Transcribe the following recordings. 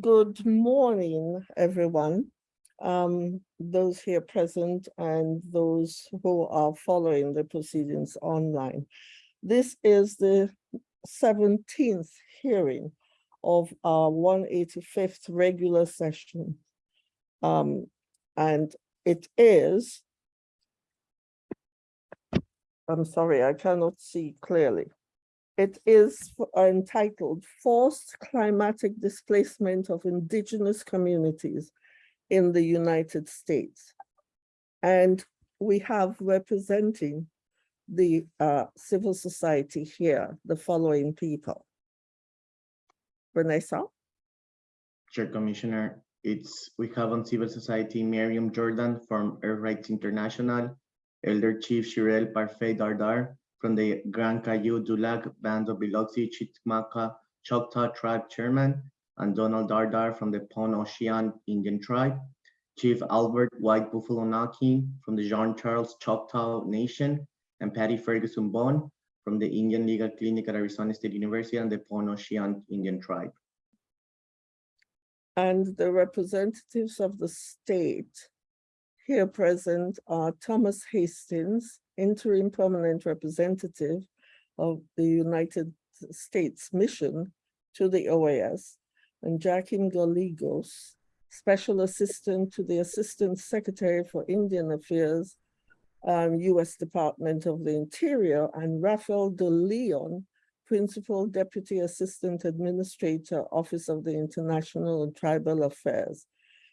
Good morning, everyone. Um, those here present and those who are following the proceedings online. This is the seventeenth hearing of our one eighty-fifth regular session. Um, and it is I'm sorry, I cannot see clearly. It is entitled Forced Climatic Displacement of Indigenous Communities in the United States. And we have representing the uh, civil society here, the following people. Vanessa, Chair Commissioner, it's, we have on civil society Miriam Jordan from Earth Rights International, Elder Chief Shirell Parfait Dardar from the Grand Caillou Dulac Band of Biloxi Chitimacha Choctaw Tribe Chairman, and Donald Dardar from the Pointe-au-Chien Indian Tribe, Chief Albert White Buffalo Naquin from the Jean Charles Choctaw Nation, and Patty Ferguson Bond from the Indian Legal Clinic at Arizona State University and the Pointe-au-Chien Indian Tribe. and the representatives of the state here present are Thomas Hastings, interim permanent representative of the United States Mission to the OAS, and Joaquin Gallegos, special assistant to the Assistant Secretary for Indian Affairs, um, U.S. Department of the Interior, and Rafael De Leon, Principal Deputy Assistant Administrator, Office of the International and Tribal Affairs,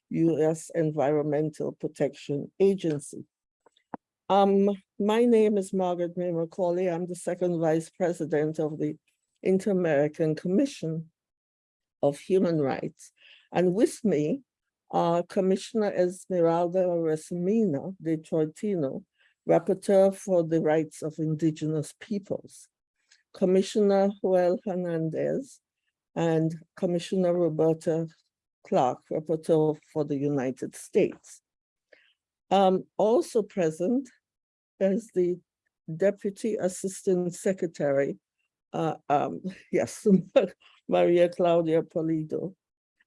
U.S. Environmental Protection Agency. Um, my name is Margaret May Macaulay. I'm the second Vice President of the Inter-American Commission of Human Rights. And with me are Commissioner Esmeralda Arosemena de Troitino, Rapporteur for the Rights of Indigenous Peoples. Commissioner Joel Hernandez and Commissioner Roberta Clarke, Rapporteur for the United States. Um, also present is the Deputy Assistant Secretary, uh, um, yes, Maria Claudia Pulido.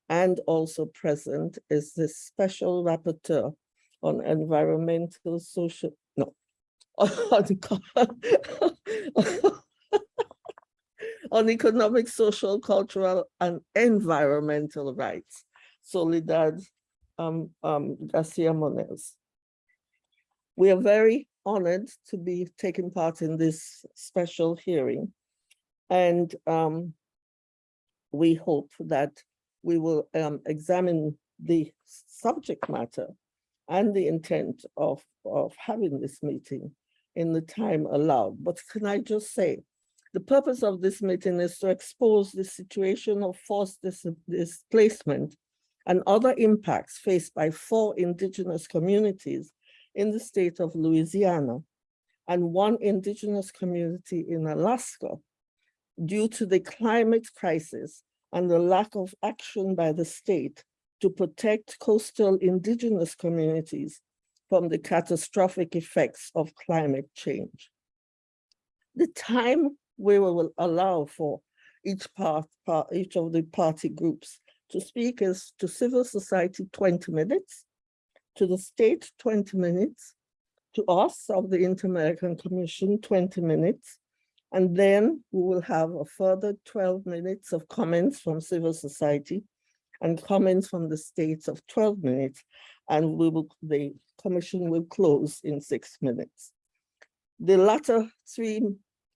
And also present is the Special Rapporteur on Environmental, Social, no, on on economic, social, cultural, and environmental rights. Soledad um, um, Garcia Muñoz. We are very honored to be taking part in this special hearing. And um, we hope that we will um, examine the subject matter and the intent of, of having this meeting in the time allowed. But can I just say, the purpose of this meeting is to expose the situation of forced dis- displacement and other impacts faced by four indigenous communities in the state of Louisiana and one indigenous community in Alaska due to the climate crisis and the lack of action by the state to protect coastal indigenous communities from the catastrophic effects of climate change. The time we will allow for each part, part, each of the party groups to speak is to civil society 20 minutes, to the state 20 minutes, to us of the Inter-American Commission 20 minutes, and then we will have a further 12 minutes of comments from civil society and comments from the states of 12 minutes, and we will, the commission will close in six minutes. The latter three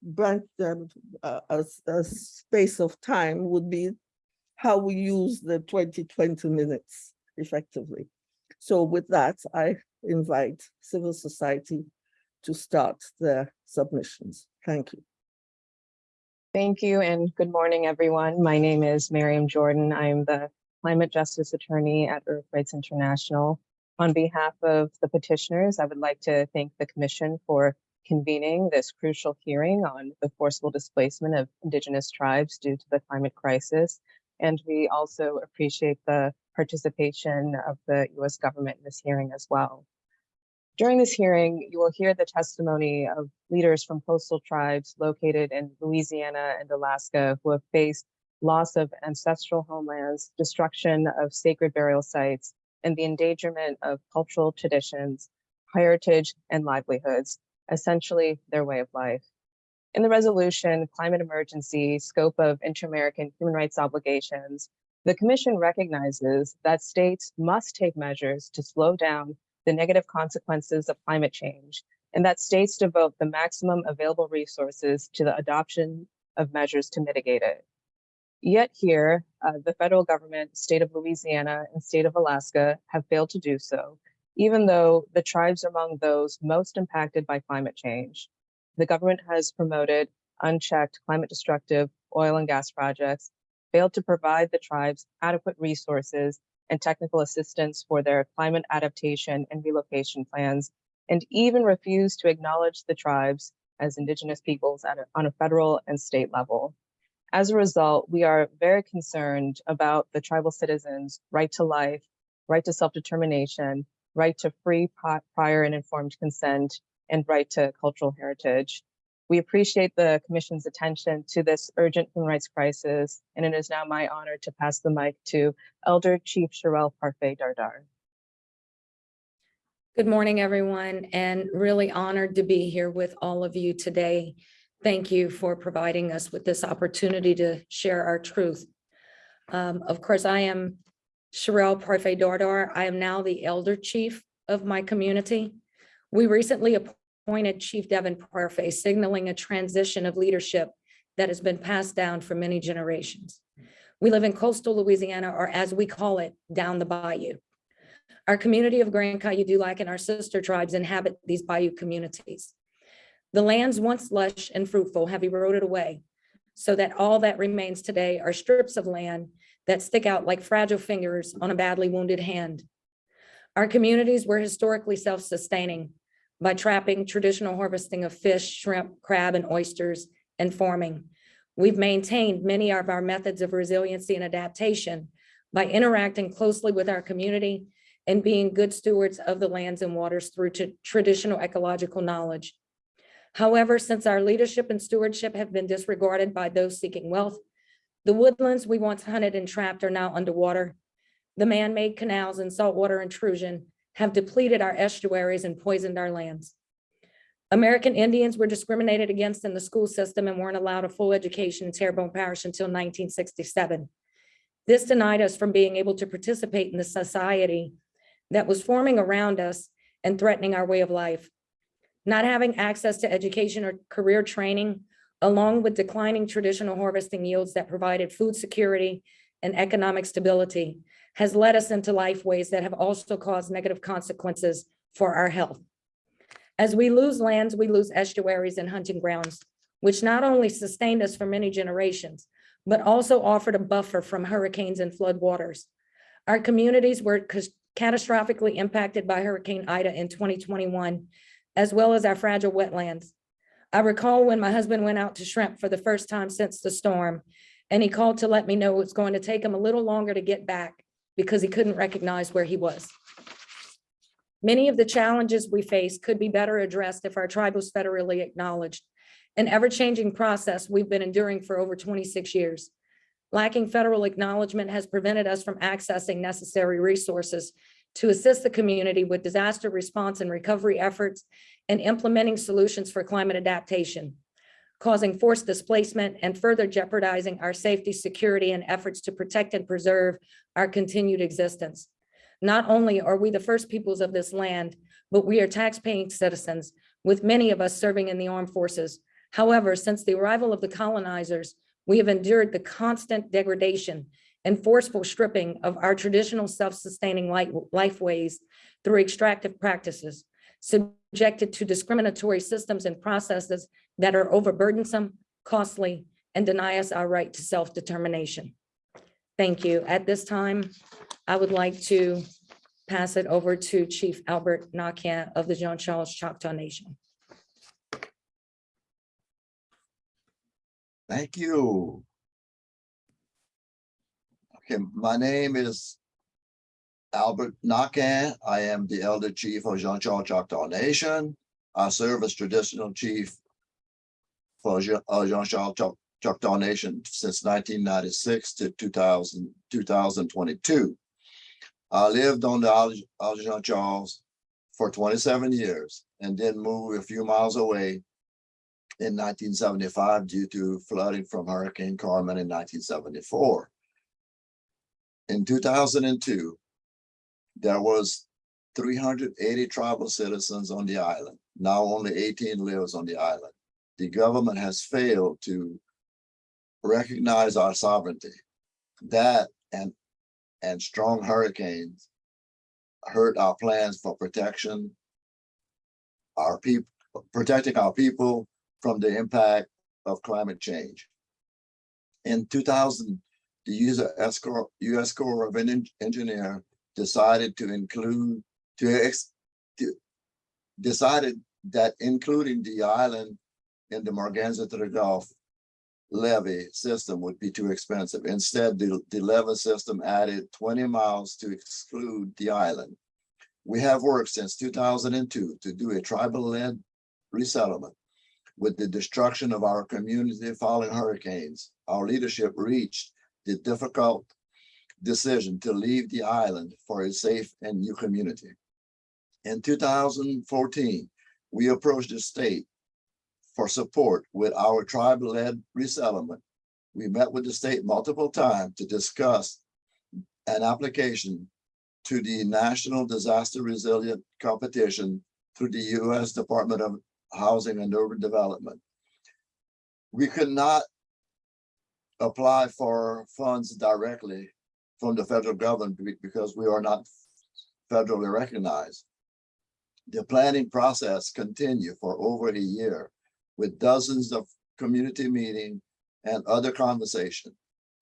branch, um, uh, a, a space of time would be how we use the 20, 20 minutes effectively. So with that, I invite civil society to start their submissions. Thank you. Thank you and good morning, everyone. My name is Miriam Jordan. I'm the Climate Justice Attorney at Earth Rights International. On behalf of the petitioners, I would like to thank the Commission for convening this crucial hearing on the forcible displacement of Indigenous tribes due to the climate crisis. And we also appreciate the participation of the US government in this hearing as well. During this hearing, you will hear the testimony of leaders from coastal tribes located in Louisiana and Alaska who have faced loss of ancestral homelands, destruction of sacred burial sites, and the endangerment of cultural traditions, heritage, and livelihoods, essentially their way of life. In the resolution, climate emergency, scope of inter-American human rights obligations, the Commission recognizes that states must take measures to slow down the negative consequences of climate change and that states devote the maximum available resources to the adoption of measures to mitigate it. Yet here, uh, the federal government, state of Louisiana, and state of Alaska have failed to do so, even though the tribes are among those most impacted by climate change. The government has promoted unchecked climate destructive oil and gas projects, failed to provide the tribes adequate resources and technical assistance for their climate adaptation and relocation plans, and even refused to acknowledge the tribes as indigenous peoples a, on a federal and state level. As a result, we are very concerned about the tribal citizens' right to life, right to self-determination, right to free prior and informed consent, and right to cultural heritage. We appreciate the Commission's attention to this urgent human rights crisis, and it is now my honor to pass the mic to Elder Chief Shirell Parfait Dardar. Good morning, everyone, and really honored to be here with all of you today. Thank you for providing us with this opportunity to share our truth. Um, Of course, I am Shirell Parfait Dardar. I am now the elder chief of my community. We recently appointed Chief Devin Parfait, signaling a transition of leadership that has been passed down for many generations. We live in coastal Louisiana, or as we call it, down the bayou. Our community of Grand Caillou Dulac and our sister tribes inhabit these bayou communities. The lands once lush and fruitful have eroded away so that all that remains today are strips of land that stick out like fragile fingers on a badly wounded hand. Our communities were historically self-sustaining by trapping, traditional harvesting of fish, shrimp, crab, and oysters, and farming. We've maintained many of our methods of resiliency and adaptation by interacting closely with our community and being good stewards of the lands and waters through traditional ecological knowledge. However, since our leadership and stewardship have been disregarded by those seeking wealth, the woodlands we once hunted and trapped are now underwater. The man-made canals and saltwater intrusion have depleted our estuaries and poisoned our lands. American Indians were discriminated against in the school system and weren't allowed a full education in Terrebonne Parish until 1967. This denied us from being able to participate in the society that was forming around us and threatening our way of life. Not having access to education or career training, along with declining traditional harvesting yields that provided food security and economic stability, has led us into life ways that have also caused negative consequences for our health. As we lose lands, we lose estuaries and hunting grounds, which not only sustained us for many generations, but also offered a buffer from hurricanes and flood waters. Our communities were catastrophically impacted by Hurricane Ida in 2021, as well as our fragile wetlands. I recall when my husband went out to shrimp for the first time since the storm, and he called to let me know it's going to take him a little longer to get back because he couldn't recognize where he was. Many of the challenges we face could be better addressed if our tribe was federally acknowledged. An ever-changing process we've been enduring for over 26 years. Lacking federal acknowledgement has prevented us from accessing necessary resources to assist the community with disaster response and recovery efforts and implementing solutions for climate adaptation, causing forced displacement and further jeopardizing our safety, security, and efforts to protect and preserve our continued existence. Not only are we the first peoples of this land, but we are tax-paying citizens, with many of us serving in the armed forces. However, since the arrival of the colonizers, we have endured the constant degradation and forceful stripping of our traditional self-sustaining life, ways through extractive practices, subjected to discriminatory systems and processes that are overburdensome, costly, and deny us our right to self-determination. Thank you. At this time, I would like to pass it over to Chief Albert Naquin of the Jean Charles Choctaw Nation. Thank you. Okay, my name is Albert Naquin. I am the elder chief of Jean Charles Choctaw Nation. I serve as traditional chief for uh, Jean Charles Choc- Choctaw Nation since nineteen ninety-six to 2000 2022. I lived on the Jean Charles for twenty-seven years and then moved a few miles away in nineteen seventy-five due to flooding from Hurricane Carmen in nineteen seventy-four. In two thousand and two, there was three hundred eighty tribal citizens on the island. Now only eighteen lives on the island. The government has failed to recognize our sovereignty. That and, and strong hurricanes hurt our plans for protection, our people, protecting our people from the impact of climate change. In two thousand, the US Corps, US Corps of En- Engineer decided to include, to ex, to- decided that including the island in the Morganza to the Gulf levee system would be too expensive. Instead, the, the levee system added twenty miles to exclude the island. We have worked since two thousand and two to do a tribal-led resettlement. With the destruction of our community following hurricanes, our leadership reached the difficult decision to leave the island for a safe and new community. In two thousand fourteen, we approached the state for support with our tribe-led resettlement. We met with the state multiple times to discuss an application to the National Disaster Resilient Competition through the U.S. Department of Housing and Urban Development. We could not apply for funds directly from the federal government because we are not federally recognized. The planning process continued for over a year with dozens of community meeting and other conversation.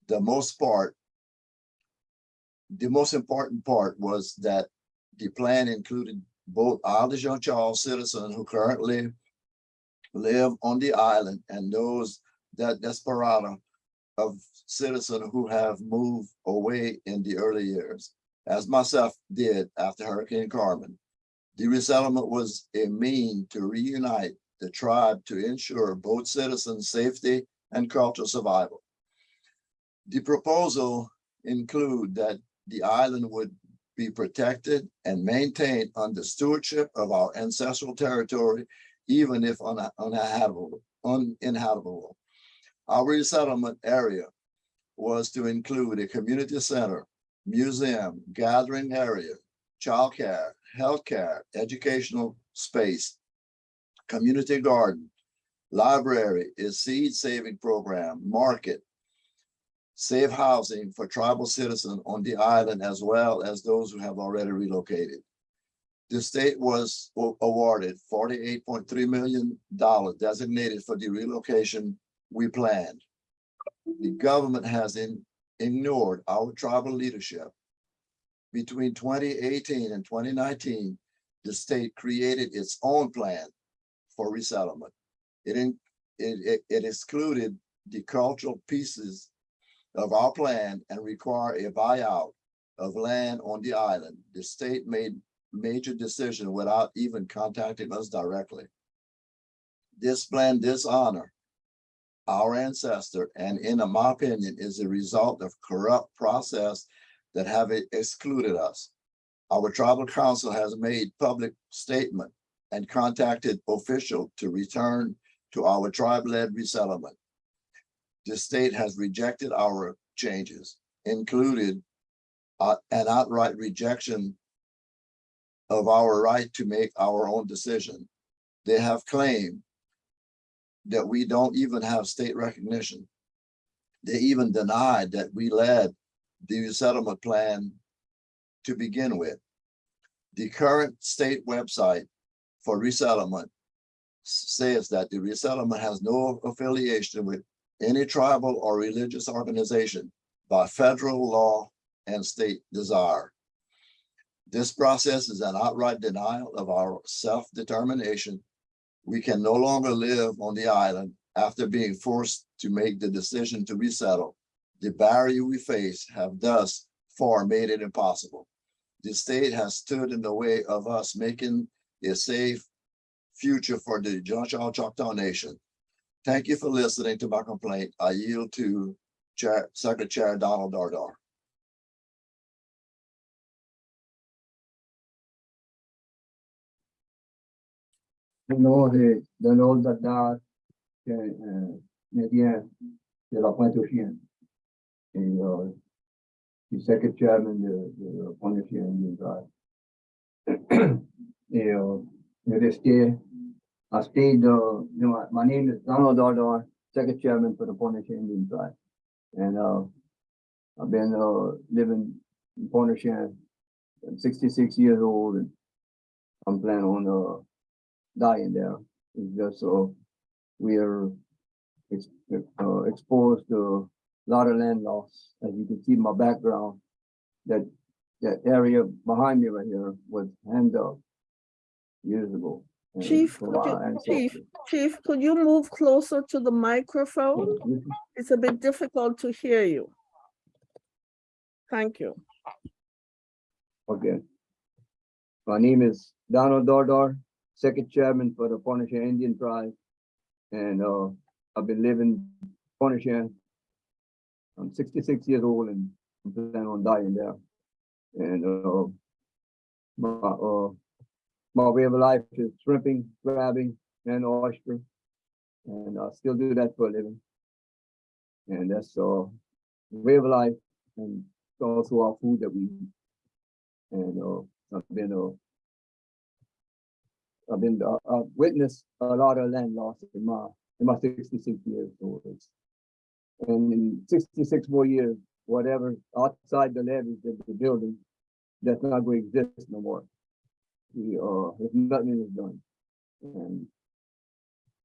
The most part, the most important part was that the plan included both Isle de Charles citizens who currently live on the island and those that desperado of citizens who have moved away in the early years, as myself did after Hurricane Carmen. The resettlement was a mean to reunite the tribe to ensure both citizens' safety and cultural survival. The proposal include that the island would be protected and maintained under stewardship of our ancestral territory, even if uninhabitable, uninhabitable. Our resettlement area was to include a community center, museum, gathering area, childcare, healthcare, educational space, community garden, library, a seed saving program, market, safe housing for tribal citizens on the island as well as those who have already relocated. The state was awarded forty-eight point three million dollars designated for the relocation we planned. The government has in- ignored our tribal leadership. Between twenty eighteen and twenty nineteen, the state created its own plan for resettlement. It in, it, it, it excluded the cultural pieces of our plan and require a buyout of land on the island. The state made major decision without even contacting us directly. This plan dishonor our ancestor and in my opinion is a result of corrupt process that have excluded us. Our tribal council has made public statement and contacted official to return to our tribe-led resettlement. The state has rejected our changes, included uh, an outright rejection of our right to make our own decision. They have claimed that we don't even have state recognition. They even denied that we led the resettlement plan to begin with. The current state website for resettlement says that the resettlement has no affiliation with any tribal or religious organization by federal law and state desire. This process is an outright denial of our self-determination. We can no longer live on the island after being forced to make the decision to resettle. The barrier we face have thus far made it impossible. The state has stood in the way of us making a safe future for the Jean Charles Choctaw Nation. Thank you for listening to my complaint. I yield to Chair, Secretary Donald Dardar. Euh, je suis second chairman de, de la Pointe aux Chiens Indian Drive. Et euh, je resté, I stayed, uh, you know, my, name is Donald Dardar, second chairman for the Chiens Indian Drive. And uh, I've been uh, living in aux I'm sixty-six years old and I'm planning on uh, dying there. It's just so we are ex- uh, exposed to a lot of land loss. As you can see in my background, that that area behind me right here was hand up years ago. Chief, could you- Chief. Chief, could you move closer to the microphone? It's a bit difficult to hear you. Thank you. Okay. My name is Donald Dardar, second chairman for the Pointe Indian Tribe. And uh, I've been living Pointe I'm sixty-six years old and I'm planning on dying there. And uh, my, uh, my way of life is shrimping, crabbing, and oyster. And I still do that for a living. And that's uh, way of life and also our food that we eat. And uh, I've been uh, I've been uh, uh, witnessed a lot of land loss in my in my sixty-six years old. And in sixty-six more years, whatever outside the levees of the building, that's not going to exist no more. We uh, if nothing is done, and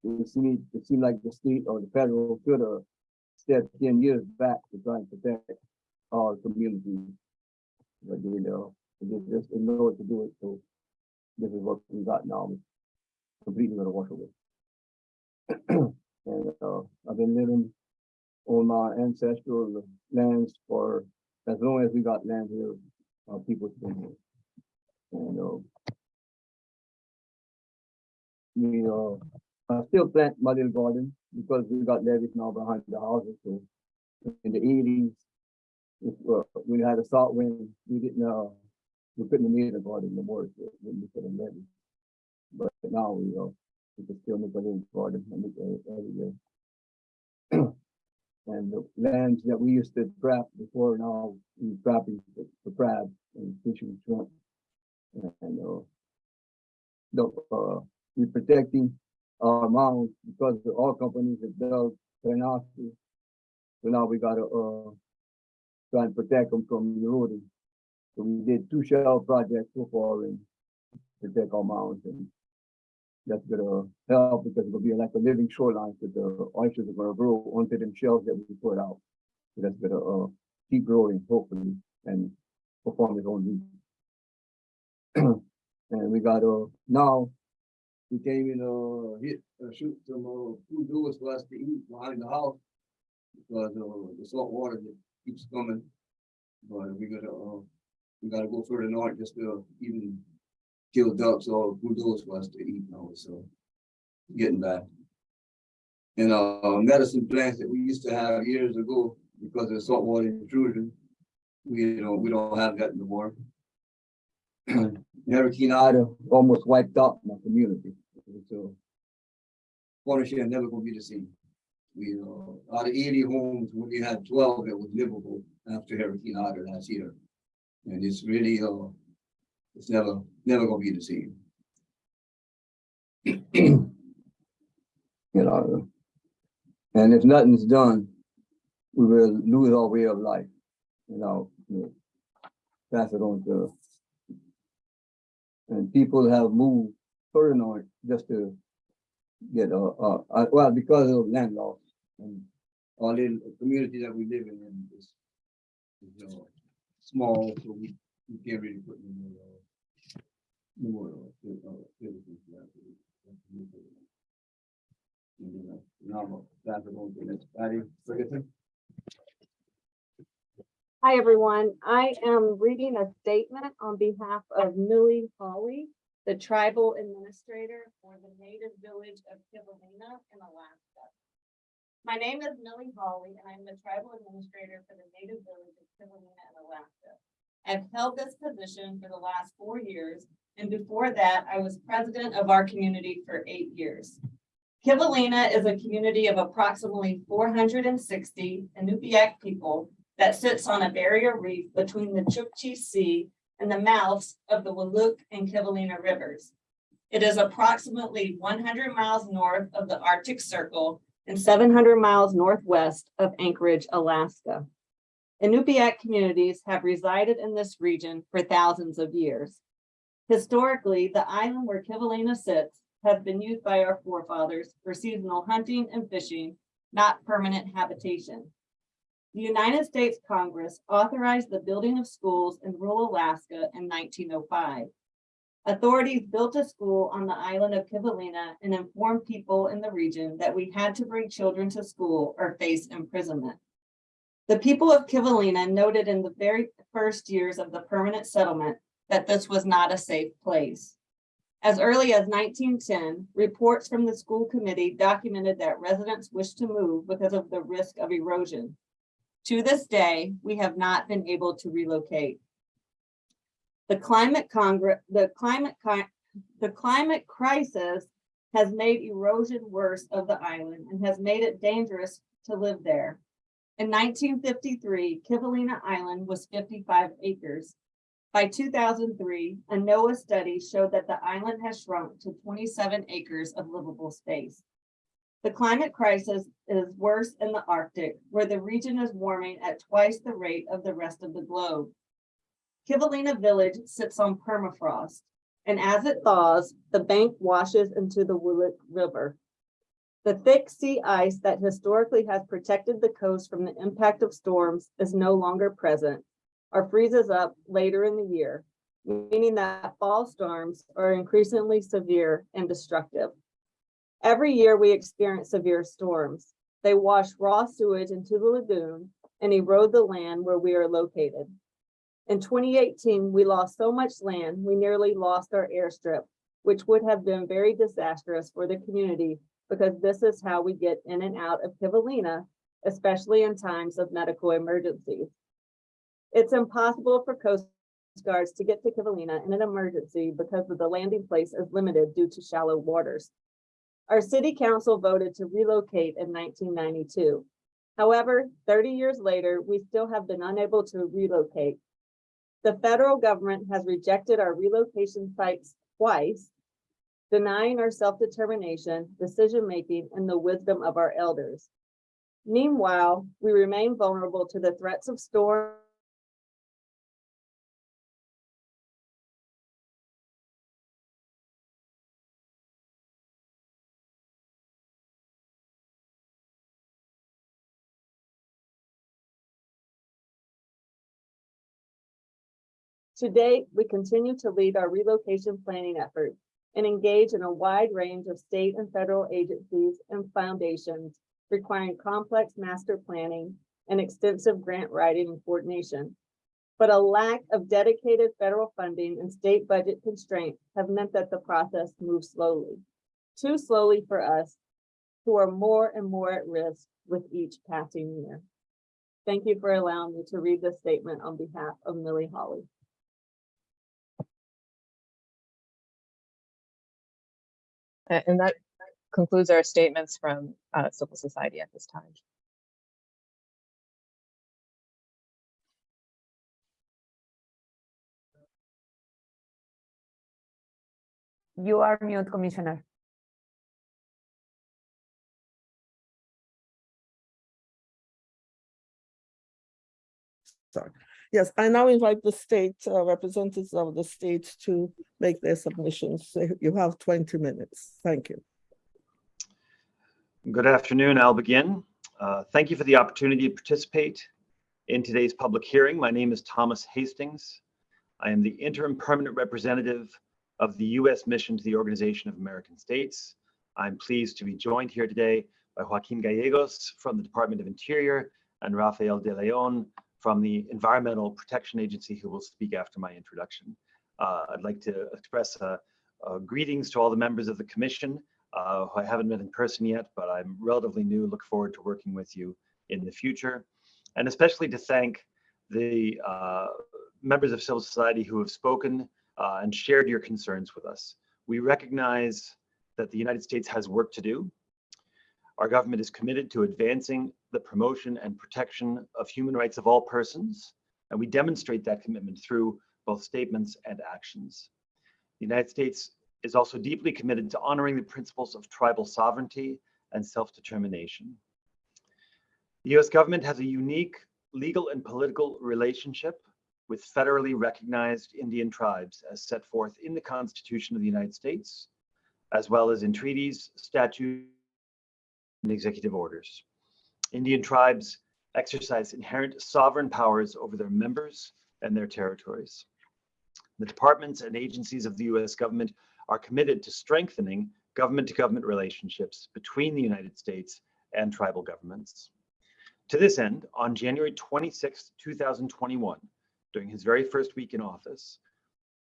it seemed it seemed like the state or the federal should have stepped ten years back to try and protect our community. But they know, they just didn't know what to do it, so this is what we got now. Completely gonna wash away. And uh, I've been living on my ancestral lands for as long as we got land here, our people's been here. And uh, we uh, I still plant my little garden because we got levees now behind the houses, so in the eighties, if, uh, we had a salt wind, we didn't, uh, we couldn't meet the so when we put them levee. But now we, uh, we can still make a little garden it every year. And the lands that we used to trap before now, we trapping for for crabs and fishing shrimp. And, uh, the, uh, we protecting our mounds because the oil companies have dug Renasco. So now we gotta, uh, try and protect them from eroding. So we did two shell projects so far protect our mounds and that's gonna help because it'll be like a living shoreline because the oysters are gonna grow onto them shells that we put out. So that's gonna, uh, keep growing hopefully and perform its own needs. And we got, uh, now, we came in, uh, hit, uh, shoot some, uh, food doors for us to eat behind the house. Because, uh, the salt water keeps coming. But we gotta, uh, we gotta go further north just to even kill ducks or bulldogs for us to eat now, so. Getting back. And, uh, medicine plants that we used to have years ago because of saltwater intrusion. We don't, we don't have that no more. Hurricane Ida almost wiped out my community, so. Watershed never gonna be the same. We, uh, out of eighty homes, we only had twelve that was livable after Hurricane Ida last year. And it's really, uh, it's never, never gonna be the same. You know, and if nothing's done, we will lose our way of life, you know, pass it on to. And people have moved further north just to get, uh, uh, uh, well, because of land loss. And all the community that we live in is, is, small, so we, we can't really put uh, uh, uh, citizens there. And uh, Now, I'll pass it on to Patty Ferguson. Hi, everyone. I am reading a statement on behalf of Millie Hawley, the tribal administrator for the native village of Kivalina in Alaska. My name is Millie Hawley, and I'm the tribal administrator for the native village of Kivalina in Alaska. I've held this position for the last four years, and before that, I was president of our community for eight years. Kivalina is a community of approximately four hundred and sixty Inupiaq people that sits on a barrier reef between the Chukchi Sea and the mouths of the Wulik and Kivalina rivers. It is approximately one hundred miles north of the Arctic Circle and seven hundred miles northwest of Anchorage, Alaska. Inupiaq communities have resided in this region for thousands of years. Historically, the island where Kivalina sits has been used by our forefathers for seasonal hunting and fishing, not permanent habitation. The United States Congress authorized the building of schools in rural Alaska in nineteen oh five. Authorities built a school on the island of Kivalina and informed people in the region that we had to bring children to school or face imprisonment. The people of Kivalina noted in the very first years of the permanent settlement that this was not a safe place. As early as nineteen ten, reports from the school committee documented that residents wished to move because of the risk of erosion. To this day, we have not been able to relocate. The climate congress, the climate, the climate crisis has made erosion worse of the island and has made it dangerous to live there. In nineteen fifty-three, Kivalina Island was fifty-five acres. By two thousand three, a NOAA study showed that the island has shrunk to twenty-seven acres of livable space. The climate crisis is worse in the Arctic, where the region is warming at twice the rate of the rest of the globe. Kivalina Village sits on permafrost, and as it thaws, the bank washes into the Wulik River. The thick sea ice that historically has protected the coast from the impact of storms is no longer present or freezes up later in the year, meaning that fall storms are increasingly severe and destructive. Every year we experience severe storms. They wash raw sewage into the lagoon and erode the land where we are located. In twenty eighteen, we lost so much land, we nearly lost our airstrip, which would have been very disastrous for the community because this is how we get in and out of Kivalina, especially in times of medical emergencies. It's impossible for coast guards to get to Kivalina in an emergency because the landing place is limited due to shallow waters. Our city council voted to relocate in nineteen ninety-two. However, thirty years later, we still have been unable to relocate. The federal government has rejected our relocation sites twice, denying our self-determination, decision-making, and the wisdom of our elders. Meanwhile, we remain vulnerable to the threats of storm To date, we continue to lead our relocation planning efforts and engage in a wide range of state and federal agencies and foundations requiring complex master planning and extensive grant writing and coordination. But a lack of dedicated federal funding and state budget constraints have meant that the process moves slowly. Too slowly for us, who are more and more at risk with each passing year. Thank you for allowing me to read this statement on behalf of Millie Hawley. And that concludes our statements from uh, civil society at this time. You are mute, Commissioner. Yes, I now invite the state uh, representatives of the state to make their submissions. You have twenty minutes. Thank you. Good afternoon. I'll begin. Uh, Thank you for the opportunity to participate in today's public hearing. My name is Thomas Hastings. I am the interim permanent representative of the U.S. mission to the Organization of American States. I'm pleased to be joined here today by Joaquin Gallegos from the Department of Interior and Rafael De Leon from the Environmental Protection Agency, who will speak after my introduction. Uh, I'd like to express uh, uh, greetings to all the members of the commission uh, who I haven't met in person yet, but I'm relatively new. Look forward to working with you in the future. And especially to thank the uh, members of civil society who have spoken uh, and shared your concerns with us. We recognize that the United States has work to do. Our government is committed to advancing the promotion and protection of human rights of all persons, and we demonstrate that commitment through both statements and actions. The United States is also deeply committed to honoring the principles of tribal sovereignty and self-determination. The US government has a unique legal and political relationship with federally recognized Indian tribes as set forth in the Constitution of the United States, as well as in treaties, statutes, and executive orders. Indian tribes exercise inherent sovereign powers over their members and their territories. The departments and agencies of the US government are committed to strengthening government-to-government relationships between the United States and tribal governments. To this end, on January 26, 2021, during his very first week in office,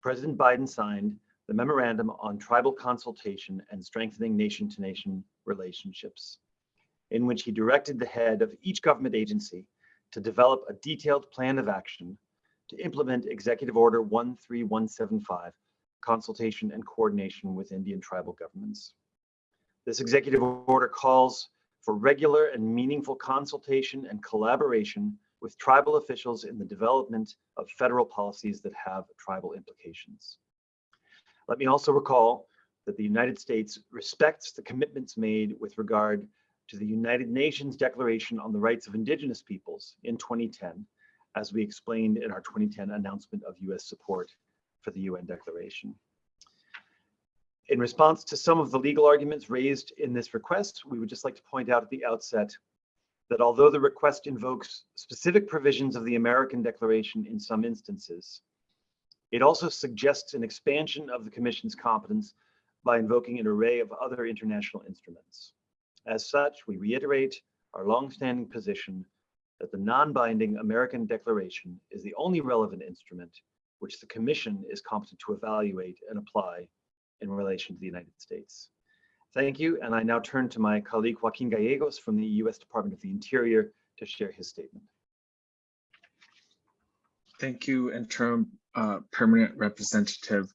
President Biden signed the Memorandum on Tribal Consultation and Strengthening Nation-to-Nation Relationships, in which he directed the head of each government agency to develop a detailed plan of action to implement Executive Order 13175, consultation and coordination with Indian tribal governments. This executive order calls for regular and meaningful consultation and collaboration with tribal officials in the development of federal policies that have tribal implications. Let me also recall that the United States respects the commitments made with regard to the United Nations Declaration on the Rights of Indigenous Peoples in 2010, as we explained in our 2010 announcement of US support for the UN Declaration. In response to some of the legal arguments raised in this request, we would just like to point out at the outset that although the request invokes specific provisions of the American Declaration in some instances, it also suggests an expansion of the Commission's competence by invoking an array of other international instruments. As such, we reiterate our longstanding position that the non-binding American Declaration is the only relevant instrument which the Commission is competent to evaluate and apply in relation to the United States. Thank you, and I now turn to my colleague Joaquin Gallegos from the U.S. Department of the Interior to share his statement. Thank you, Interim uh, Permanent Representative.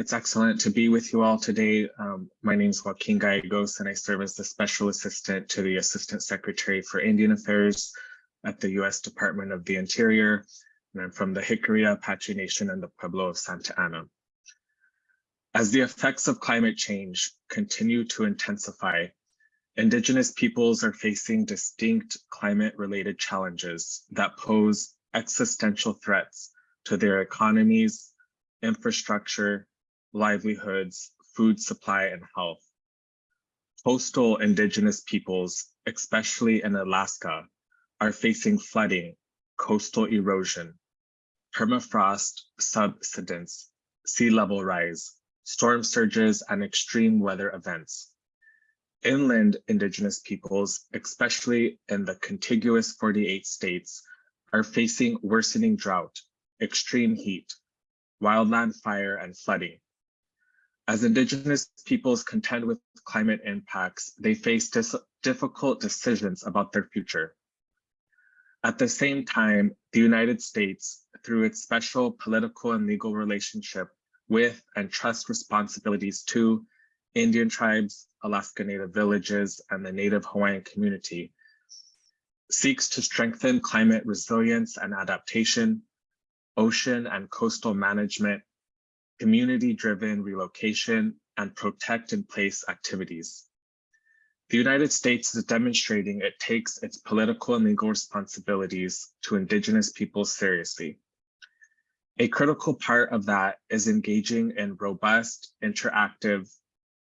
It's excellent to be with you all today. Um, my name is Joaquin Gallegos, and I serve as the Special Assistant to the Assistant Secretary for Indian Affairs at the U.S. Department of the Interior, and I'm from the Jicarilla Apache Nation and the Pueblo of Santa Ana. As the effects of climate change continue to intensify, Indigenous peoples are facing distinct climate-related challenges that pose existential threats to their economies, infrastructure, livelihoods, food supply, and health. Coastal Indigenous peoples, especially in Alaska, are facing flooding, coastal erosion, permafrost subsidence, sea level rise, storm surges, and extreme weather events. Inland Indigenous peoples, especially in the contiguous 48 states, are facing worsening drought, extreme heat, wildland fire, and flooding. As Indigenous peoples contend with climate impacts, they face difficult decisions about their future. At the same time, the United States, through its special political and legal relationship with and trust responsibilities to Indian tribes, Alaska Native villages, and the Native Hawaiian community, seeks to strengthen climate resilience and adaptation, ocean and coastal management, community-driven relocation, and protect in place activities. The United States is demonstrating it takes its political and legal responsibilities to Indigenous peoples seriously. A critical part of that is engaging in robust, interactive,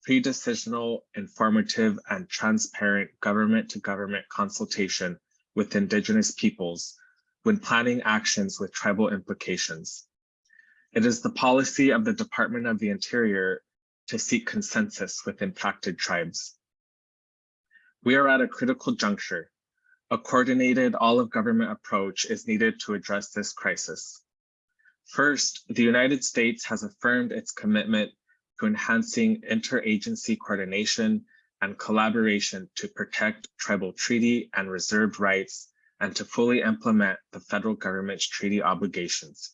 pre-decisional, informative, and transparent government-to-government -government consultation with Indigenous peoples when planning actions with tribal implications. It is the policy of the Department of the Interior to seek consensus with impacted tribes. We are at a critical juncture. A coordinated all-of-government approach is needed to address this crisis. First, the United States has affirmed its commitment to enhancing interagency coordination and collaboration to protect tribal treaty and reserved rights and to fully implement the federal government's treaty obligations.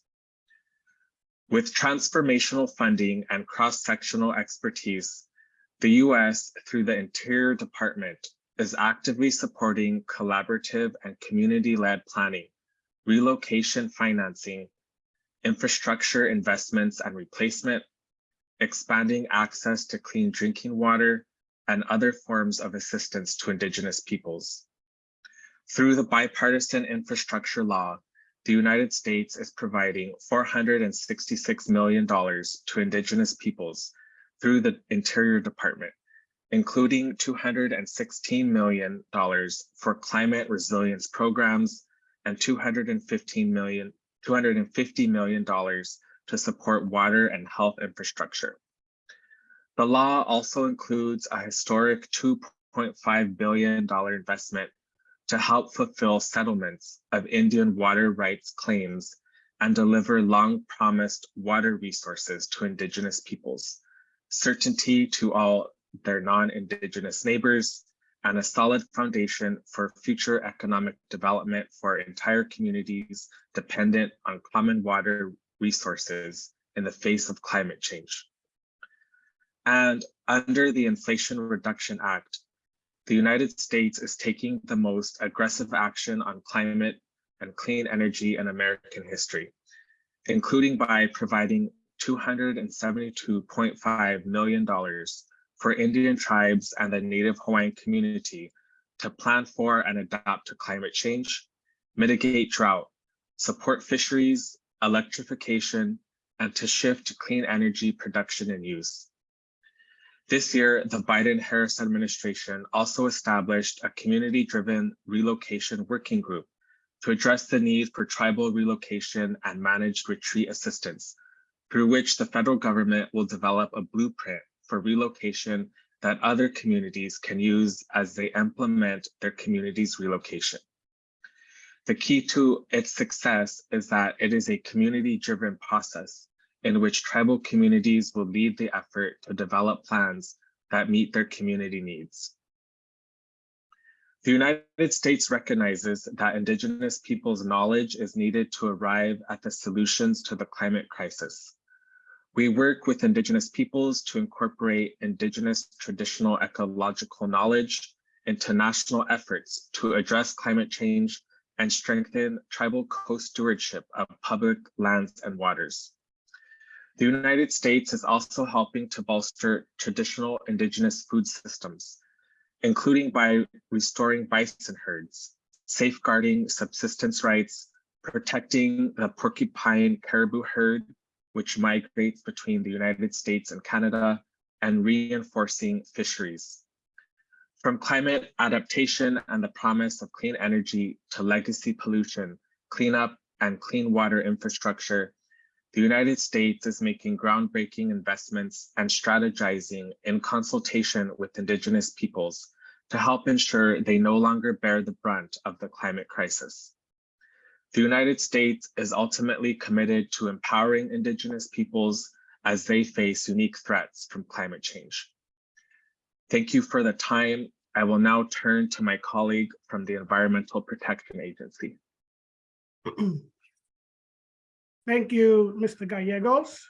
With transformational funding and cross-sectional expertise, the U.S. through the Interior Department is actively supporting collaborative and community-led planning, relocation financing, infrastructure investments and replacement, expanding access to clean drinking water, and other forms of assistance to Indigenous peoples. Through the bipartisan infrastructure law, the United States is providing $466 million to Indigenous peoples through the Interior Department, including $216 million for climate resilience programs and $215 million, $250 million to support water and health infrastructure. The law also includes a historic $2.5 billion investment to help fulfill settlements of Indian water rights claims and deliver long promised water resources to Indigenous peoples, certainty to all their non-Indigenous neighbors, and a solid foundation for future economic development for entire communities dependent on common water resources in the face of climate change. And under the Inflation Reduction Act, the United States is taking the most aggressive action on climate and clean energy in American history, including by providing $272.5 million for Indian tribes and the Native Hawaiian community to plan for and adapt to climate change, mitigate drought, support fisheries, electrification, and to shift to clean energy production and use. This year, the Biden-Harris administration also established a community-driven relocation working group to address the need for tribal relocation and managed retreat assistance, through which the federal government will develop a blueprint for relocation that other communities can use as they implement their community's relocation. The key to its success is that it is a community-driven process in which tribal communities will lead the effort to develop plans that meet their community needs. The United States recognizes that Indigenous peoples' knowledge is needed to arrive at the solutions to the climate crisis. We work with Indigenous peoples to incorporate Indigenous traditional ecological knowledge into national efforts to address climate change and strengthen tribal co-stewardship of public lands and waters. The United States is also helping to bolster traditional indigenous food systems, including by restoring bison herds, safeguarding subsistence rights, protecting the porcupine caribou herd, which migrates between the United States and Canada, and reinforcing fisheries. From climate adaptation and the promise of clean energy to legacy pollution, cleanup, and clean water infrastructure, the United States is making groundbreaking investments and strategizing in consultation with Indigenous peoples to help ensure they no longer bear the brunt of the climate crisis. The United States is ultimately committed to empowering Indigenous peoples as they face unique threats from climate change. Thank you for the time. I will now turn to my colleague from the Environmental Protection Agency. Thank you, Mr. Gallegos.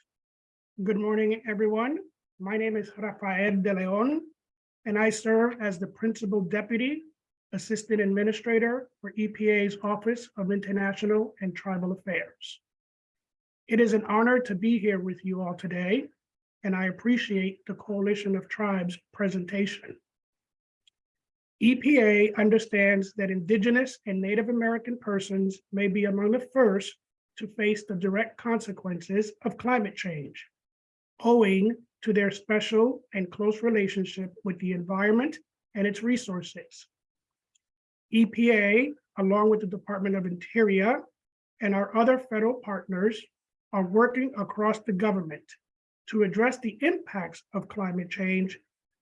Good morning, everyone. My name is Rafael De Leon, and I serve as the Principal Deputy Assistant Administrator for EPA's Office of International and Tribal Affairs. It is an honor to be here with you all today, and I appreciate the Coalition of Tribes presentation. EPA understands that Indigenous and Native American persons may be among the first to face the direct consequences of climate change, owing to their special and close relationship with the environment and its resources. EPA, along with the Department of Interior and our other federal partners, are working across the government to address the impacts of climate change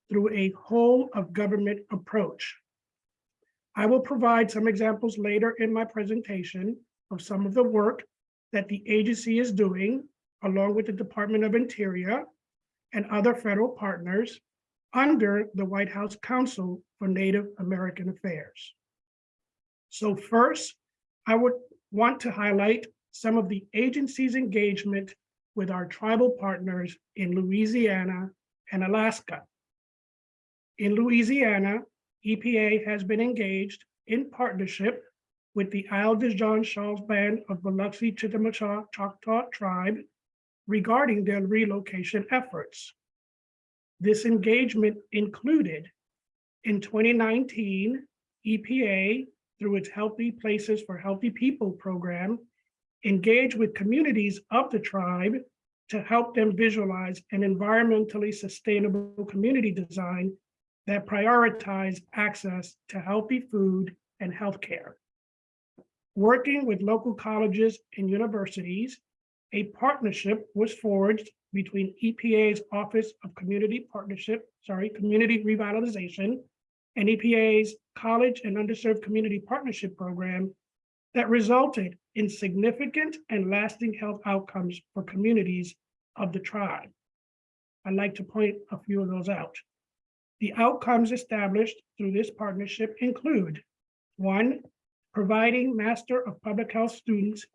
through a whole of government approach. I will provide some examples later in my presentation of some of the work that the agency is doing, along with the Department of Interior and other federal partners, under the White House Council for Native American Affairs. So first, I would want to highlight some of the agency's engagement with our tribal partners in Louisiana and Alaska. In Louisiana, EPA has been engaged in partnership with the Isle de Jean Charles Band of Biloxi Chitimacha Choctaw Tribe regarding their relocation efforts. This engagement included in 2019, EPA, through its Healthy Places for Healthy People program, engaged with communities of the tribe to help them visualize an environmentally sustainable community design that prioritize access to healthy food and healthcare. Working with local colleges and universities, a partnership was forged between EPA's Office of Community Partnership, sorry, Community Revitalization, and EPA's College and Underserved Community Partnership Program that resulted in significant and lasting health outcomes for communities of the tribe. I'd like to point a few of those out. The outcomes established through this partnership include, one, providing Master of Public Health students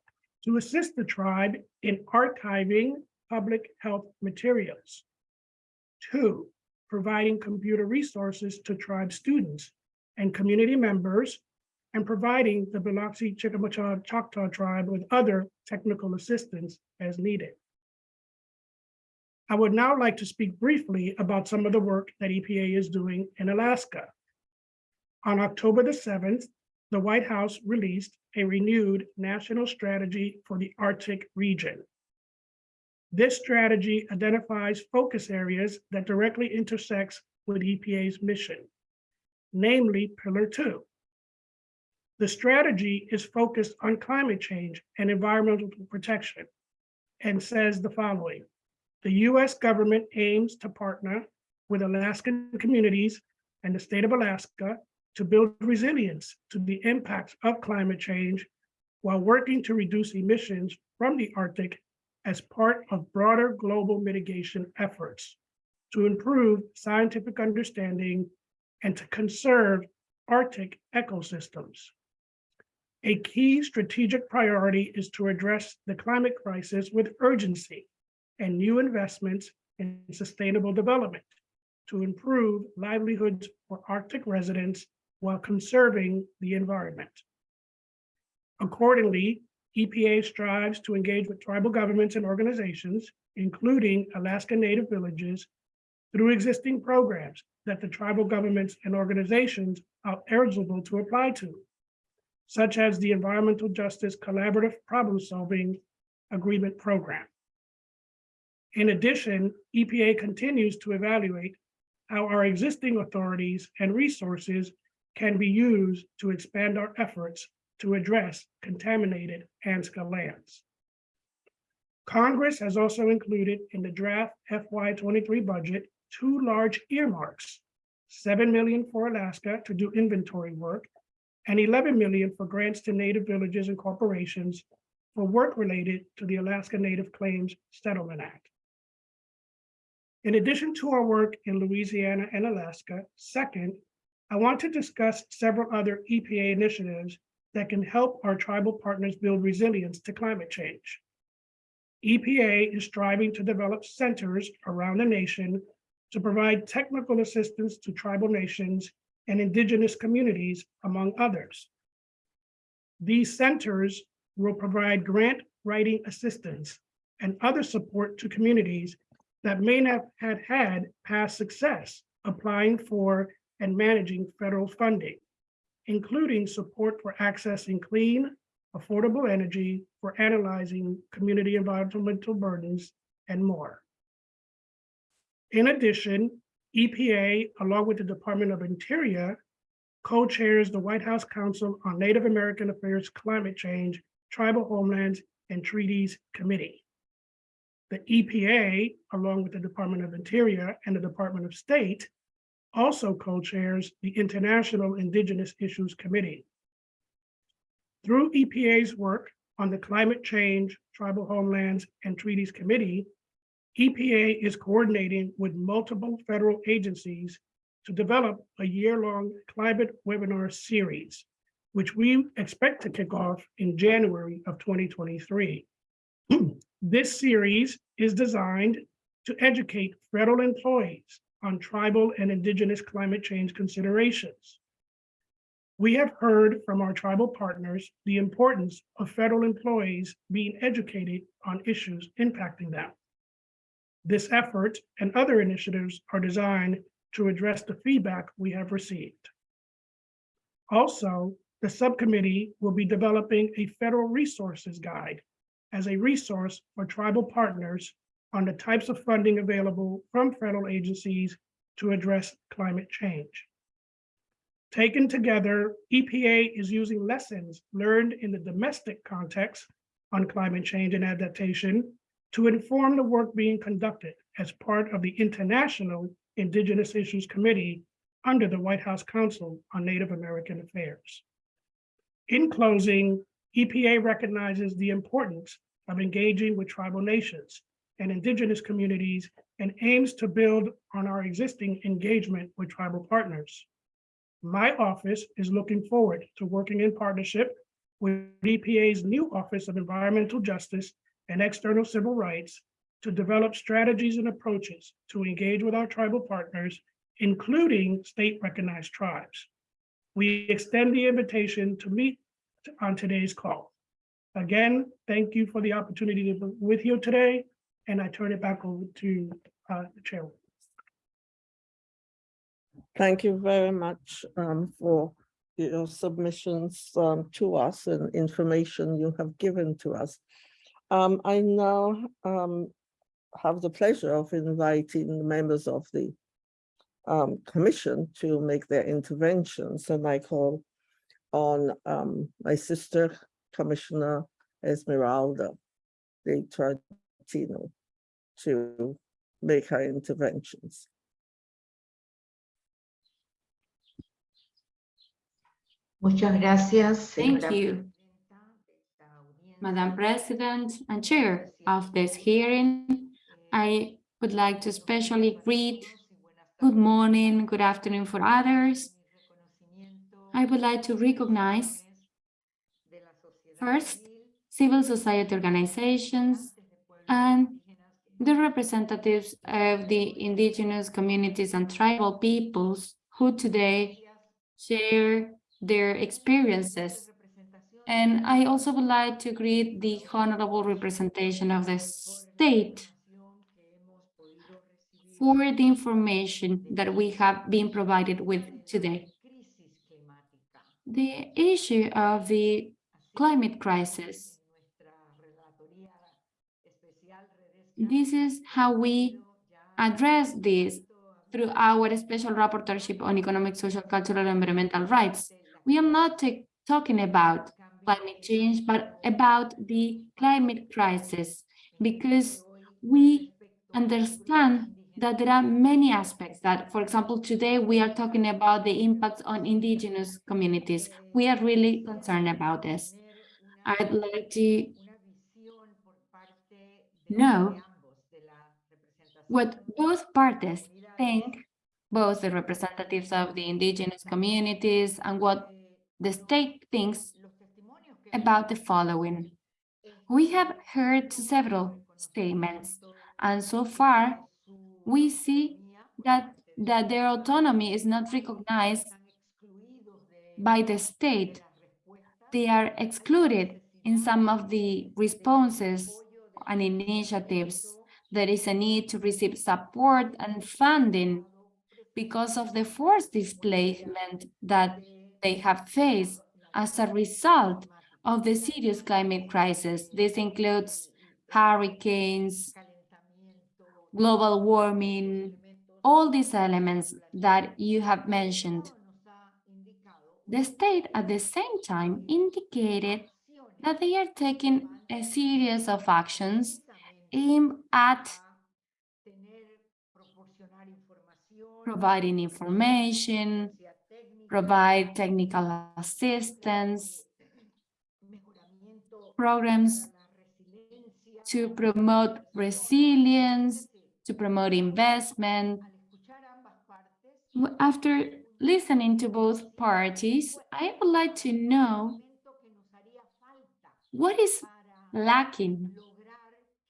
to assist the tribe in archiving public health materials. Two, providing computer resources to tribe students and community members and providing the Biloxi Chickasaw Choctaw Tribe with other technical assistance as needed. I would now like to speak briefly about some of the work that EPA is doing in Alaska. On October the seventh, the White House released a renewed national strategy for the Arctic region. This strategy identifies focus areas that directly intersects with EPA's mission, namely Pillar Two. The strategy is focused on climate change and environmental protection and says the following. The US government aims to partner with Alaskan communities and the state of Alaska to build resilience to the impacts of climate change while working to reduce emissions from the Arctic as part of broader global mitigation efforts to improve scientific understanding and to conserve Arctic ecosystems. A key strategic priority is to address the climate crisis with urgency and new investments in sustainable development to improve livelihoods for Arctic residents while conserving the environment. Accordingly, EPA strives to engage with tribal governments and organizations, including Alaska Native villages, through existing programs that the tribal governments and organizations are eligible to apply to, such as the Environmental Justice Collaborative Problem Solving Agreement Program. In addition, EPA continues to evaluate how our existing authorities and resources can be used to expand our efforts to address contaminated ANCSA lands. Congress has also included in the draft FY twenty-three budget, two large earmarks. Seven million for Alaska to do inventory work and eleven million for grants to native villages and corporations for work related to the Alaska Native Claims Settlement Act. In addition to our work in Louisiana and Alaska, second, I want to discuss several other EPA initiatives that can help our tribal partners build resilience to climate change. EPA is striving to develop centers around the nation to provide technical assistance to tribal nations and indigenous communities, among others. These centers will provide grant writing assistance and other support to communities that may not have had past success applying for and managing federal funding, including support for accessing clean, affordable energy, for analyzing community environmental burdens, and more. In addition, EPA, along with the Department of Interior, co-chairs the White House Council on Native American Affairs Climate Change, Tribal Homelands, and Treaties Committee. The EPA, along with the Department of Interior and the Department of State, also co-chairs the International Indigenous Issues Committee. Through EPA's work on the Climate Change, Tribal Homelands, and Treaties Committee, EPA is coordinating with multiple federal agencies to develop a year-long climate webinar series, which we expect to kick off in January of 2023. This series is designed to educate federal employees on tribal and indigenous climate change considerations. We have heard from our tribal partners the importance of federal employees being educated on issues impacting them. This effort and other initiatives are designed to address the feedback we have received. Also, the subcommittee will be developing a federal resources guide as a resource for tribal partners on the types of funding available from federal agencies to address climate change. Taken together, EPA is using lessons learned in the domestic context on climate change and adaptation to inform the work being conducted as part of the International Indigenous Issues Committee under the White House Council on Native American Affairs. In closing, EPA recognizes the importance of engaging with tribal nations and indigenous communities and aims to build on our existing engagement with tribal partners. My office is looking forward to working in partnership with EPA's new Office of Environmental Justice and External Civil Rights to develop strategies and approaches to engage with our tribal partners, including state-recognized tribes. We extend the invitation to meet on today's call. Again, thank you for the opportunity to be with you today, and I turn it back over to uh, the chairman. Thank you very much um, for your submissions um, to us and information you have given to us. Um, I now um, have the pleasure of inviting the members of the um, commission to make their interventions, and I call on um, my sister, Commissioner Esmeralda de Troitiño, to make her interventions. Muchas gracias. Thank you, presidenta de esta audiencia. Madam President and Chair of this hearing. I would like to especially greet good morning, good afternoon for others. I would like to recognize first civil society organizations and the representatives of the indigenous communities and tribal peoples who today share their experiences. And I also would like to greet the honorable representation of the state for the information that we have been provided with today. The issue of the climate crisis. This is how we address this through our special rapporteurship on economic, social, cultural, and environmental rights. We are not talking about climate change, but about the climate crisis, because we understand that there are many aspects that, for example, today we are talking about the impacts on indigenous communities. We are really concerned about this. I'd like to know what both parties think, both the representatives of the indigenous communities and what the state thinks about the following. We have heard several statements, and so far we see that, that their autonomy is not recognized by the state. They are excluded in some of the responses and initiatives. There is a need to receive support and funding because of the forced displacement that they have faced as a result of the serious climate crisis. This includes hurricanes, global warming, all these elements that you have mentioned. The state at the same time indicated that they are taking a series of actions aimed at providing information, provide technical assistance, programs to promote resilience, to promote investment. After listening to both parties, I would like to know what is lacking,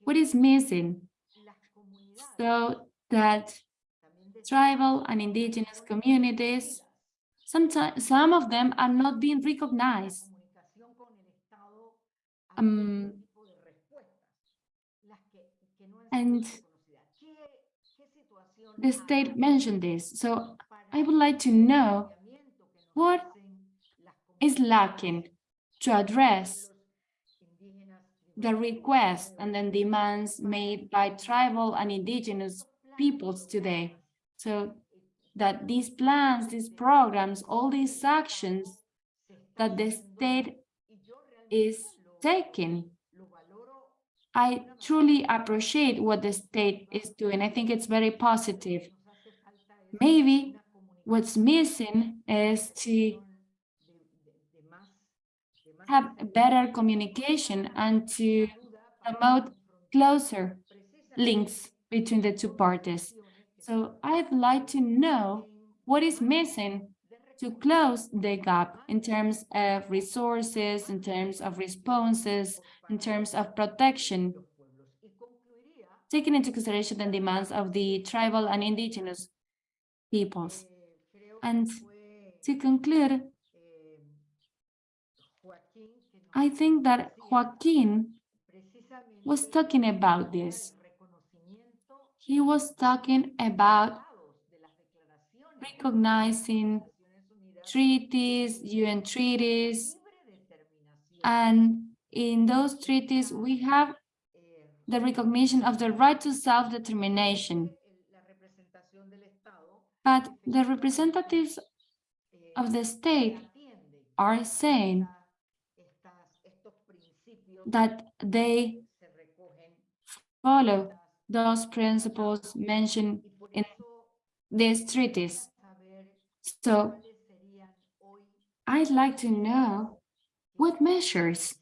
what is missing, so that tribal and indigenous communities, sometimes, some of them are not being recognized. Um, and the state mentioned this, so I would like to know what is lacking to address the requests and then demands made by tribal and indigenous peoples today. So that these plans, these programs, all these actions that the state is taking, I truly appreciate what the state is doing. I think it's very positive. Maybe what's missing is to have better communication and to promote closer links between the two parties. So I'd like to know what is missing to close the gap in terms of resources, in terms of responses, in terms of protection, taking into consideration the demands of the tribal and indigenous peoples. And to conclude, I think that Joaquin was talking about this. He was talking about recognizing treaties, UN treaties, and in those treaties, we have the recognition of the right to self-determination. But the representatives of the state are saying that they follow those principles mentioned in these treaties. So I'd like to know what measures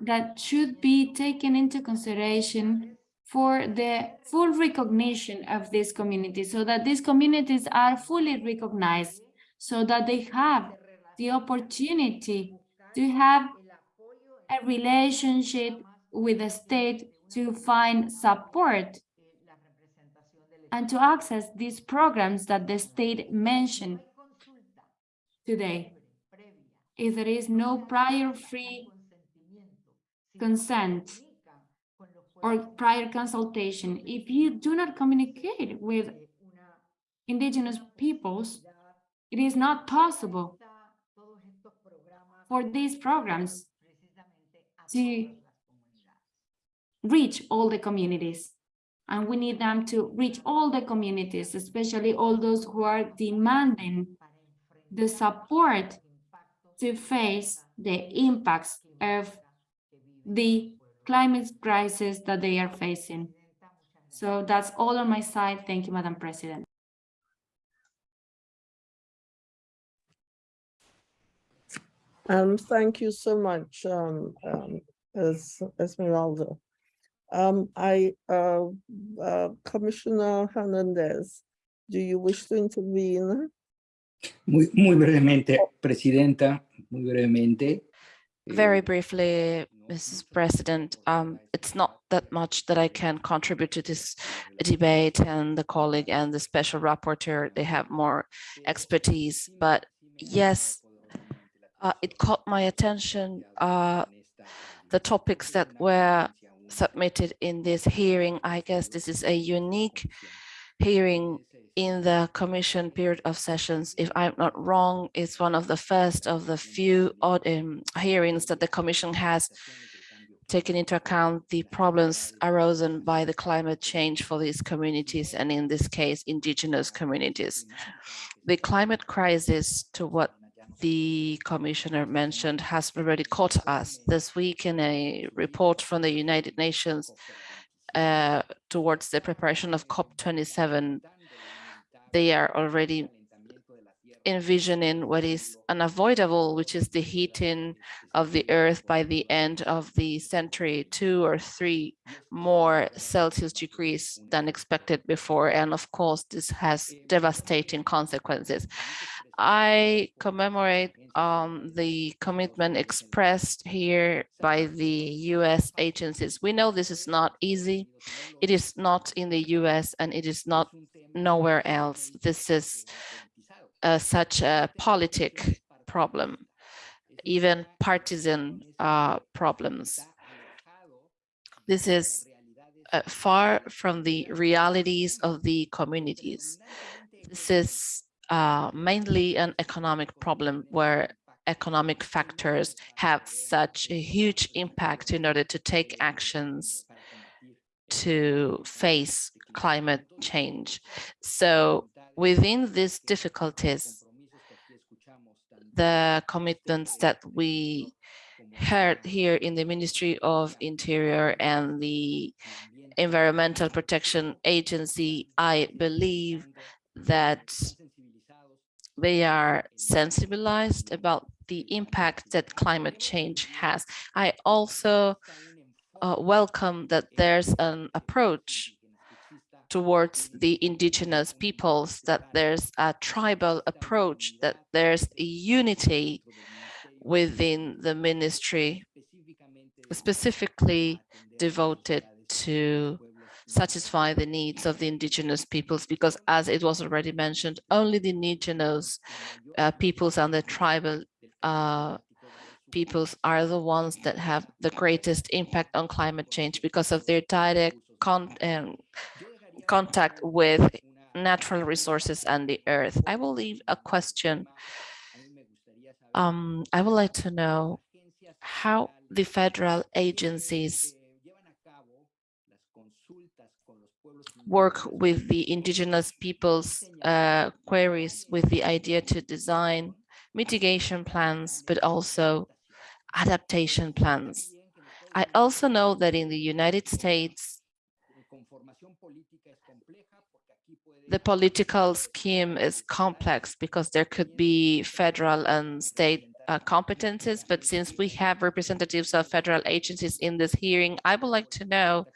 that should be taken into consideration for the full recognition of these communities so that these communities are fully recognized so that they have the opportunity to have a relationship with the state to find support and to access these programs that the state mentioned today. If there is no prior free consent or prior consultation, if you do not communicate with indigenous peoples, it is not possible for these programs to reach all the communities. And we need them to reach all the communities, especially all those who are demanding the support to face the impacts of the climate crisis that they are facing. So that's all on my side. Thank you, Madam President. Um, thank you so much, um, um, Es- Esmeralda. Um, I, uh, uh, Commissioner Hernandez, do you wish to intervene? Muy, muy brevemente, Presidenta, muy brevemente. Very eh, briefly, Mrs. President, um, it's not that much that I can contribute to this debate and the colleague and the special rapporteur, they have more expertise, but yes, uh, it caught my attention, uh, the topics that were submitted in this hearing. I guess this is a unique hearing in the commission period of sessions. If I'm not wrong, it's one of the first of the few odd um, hearings that the commission has taken into account the problems arisen by the climate change for these communities and in this case, indigenous communities. The climate crisis to what the commissioner mentioned has already caught us this week in a report from the United Nations uh, towards the preparation of COP27 they are already envisioning what is unavoidable, which is the heating of the earth by the end of the century, two or three more Celsius degrees than expected before. And of course, this has devastating consequences. I commemorate um, the commitment expressed here by the US agencies. We know this is not easy. It is not in the US and it is not nowhere else. This is uh, such a politic problem, even partisan uh, problems. This is uh, far from the realities of the communities. This is uh, mainly an economic problem where economic factors have such a huge impact in order to take actions to face climate change. So within these difficulties, the commitments that we heard here in the Ministry of Interior and the Environmental Protection Agency, I believe that they are sensibilized about the impact that climate change has. I also uh, welcome that there's an approach towards the indigenous peoples, that there's a tribal approach, that there's a unity within the ministry specifically devoted to satisfy the needs of the indigenous peoples because as it was already mentioned only the indigenous uh, peoples and the tribal uh, peoples are the ones that have the greatest impact on climate change because of their direct con um, contact with natural resources and the earth. I will leave a question. Um, I would like to know how the federal agencies work with the indigenous people's uh, queries with the idea to design mitigation plans, but also adaptation plans. I also know that in the United States, the political scheme is complex because there could be federal and state uh, competences, but since we have representatives of federal agencies in this hearing, I would like to know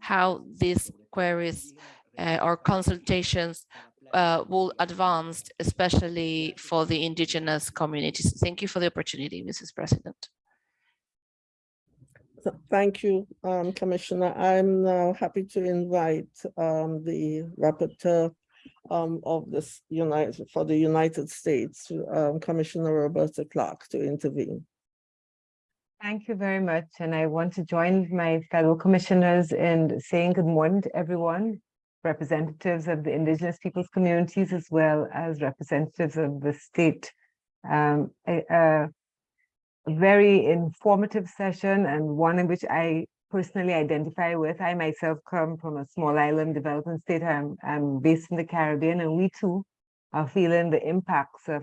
how these queries uh, or consultations uh, will advance, especially for the indigenous communities. Thank you for the opportunity, Mrs. President. Thank you, um, Commissioner. I'm now happy to invite um, the rapporteur um, of this United, for the United States, um, Commissioner Roberta Clarke, to intervene. Thank you very much. And I want to join my fellow commissioners in saying good morning to everyone, representatives of the indigenous peoples communities, as well as representatives of the state. Um, a, a very informative session and one in which I personally identify with. I myself come from a small island developing state. I'm, I'm based in the Caribbean and we too are feeling the impacts of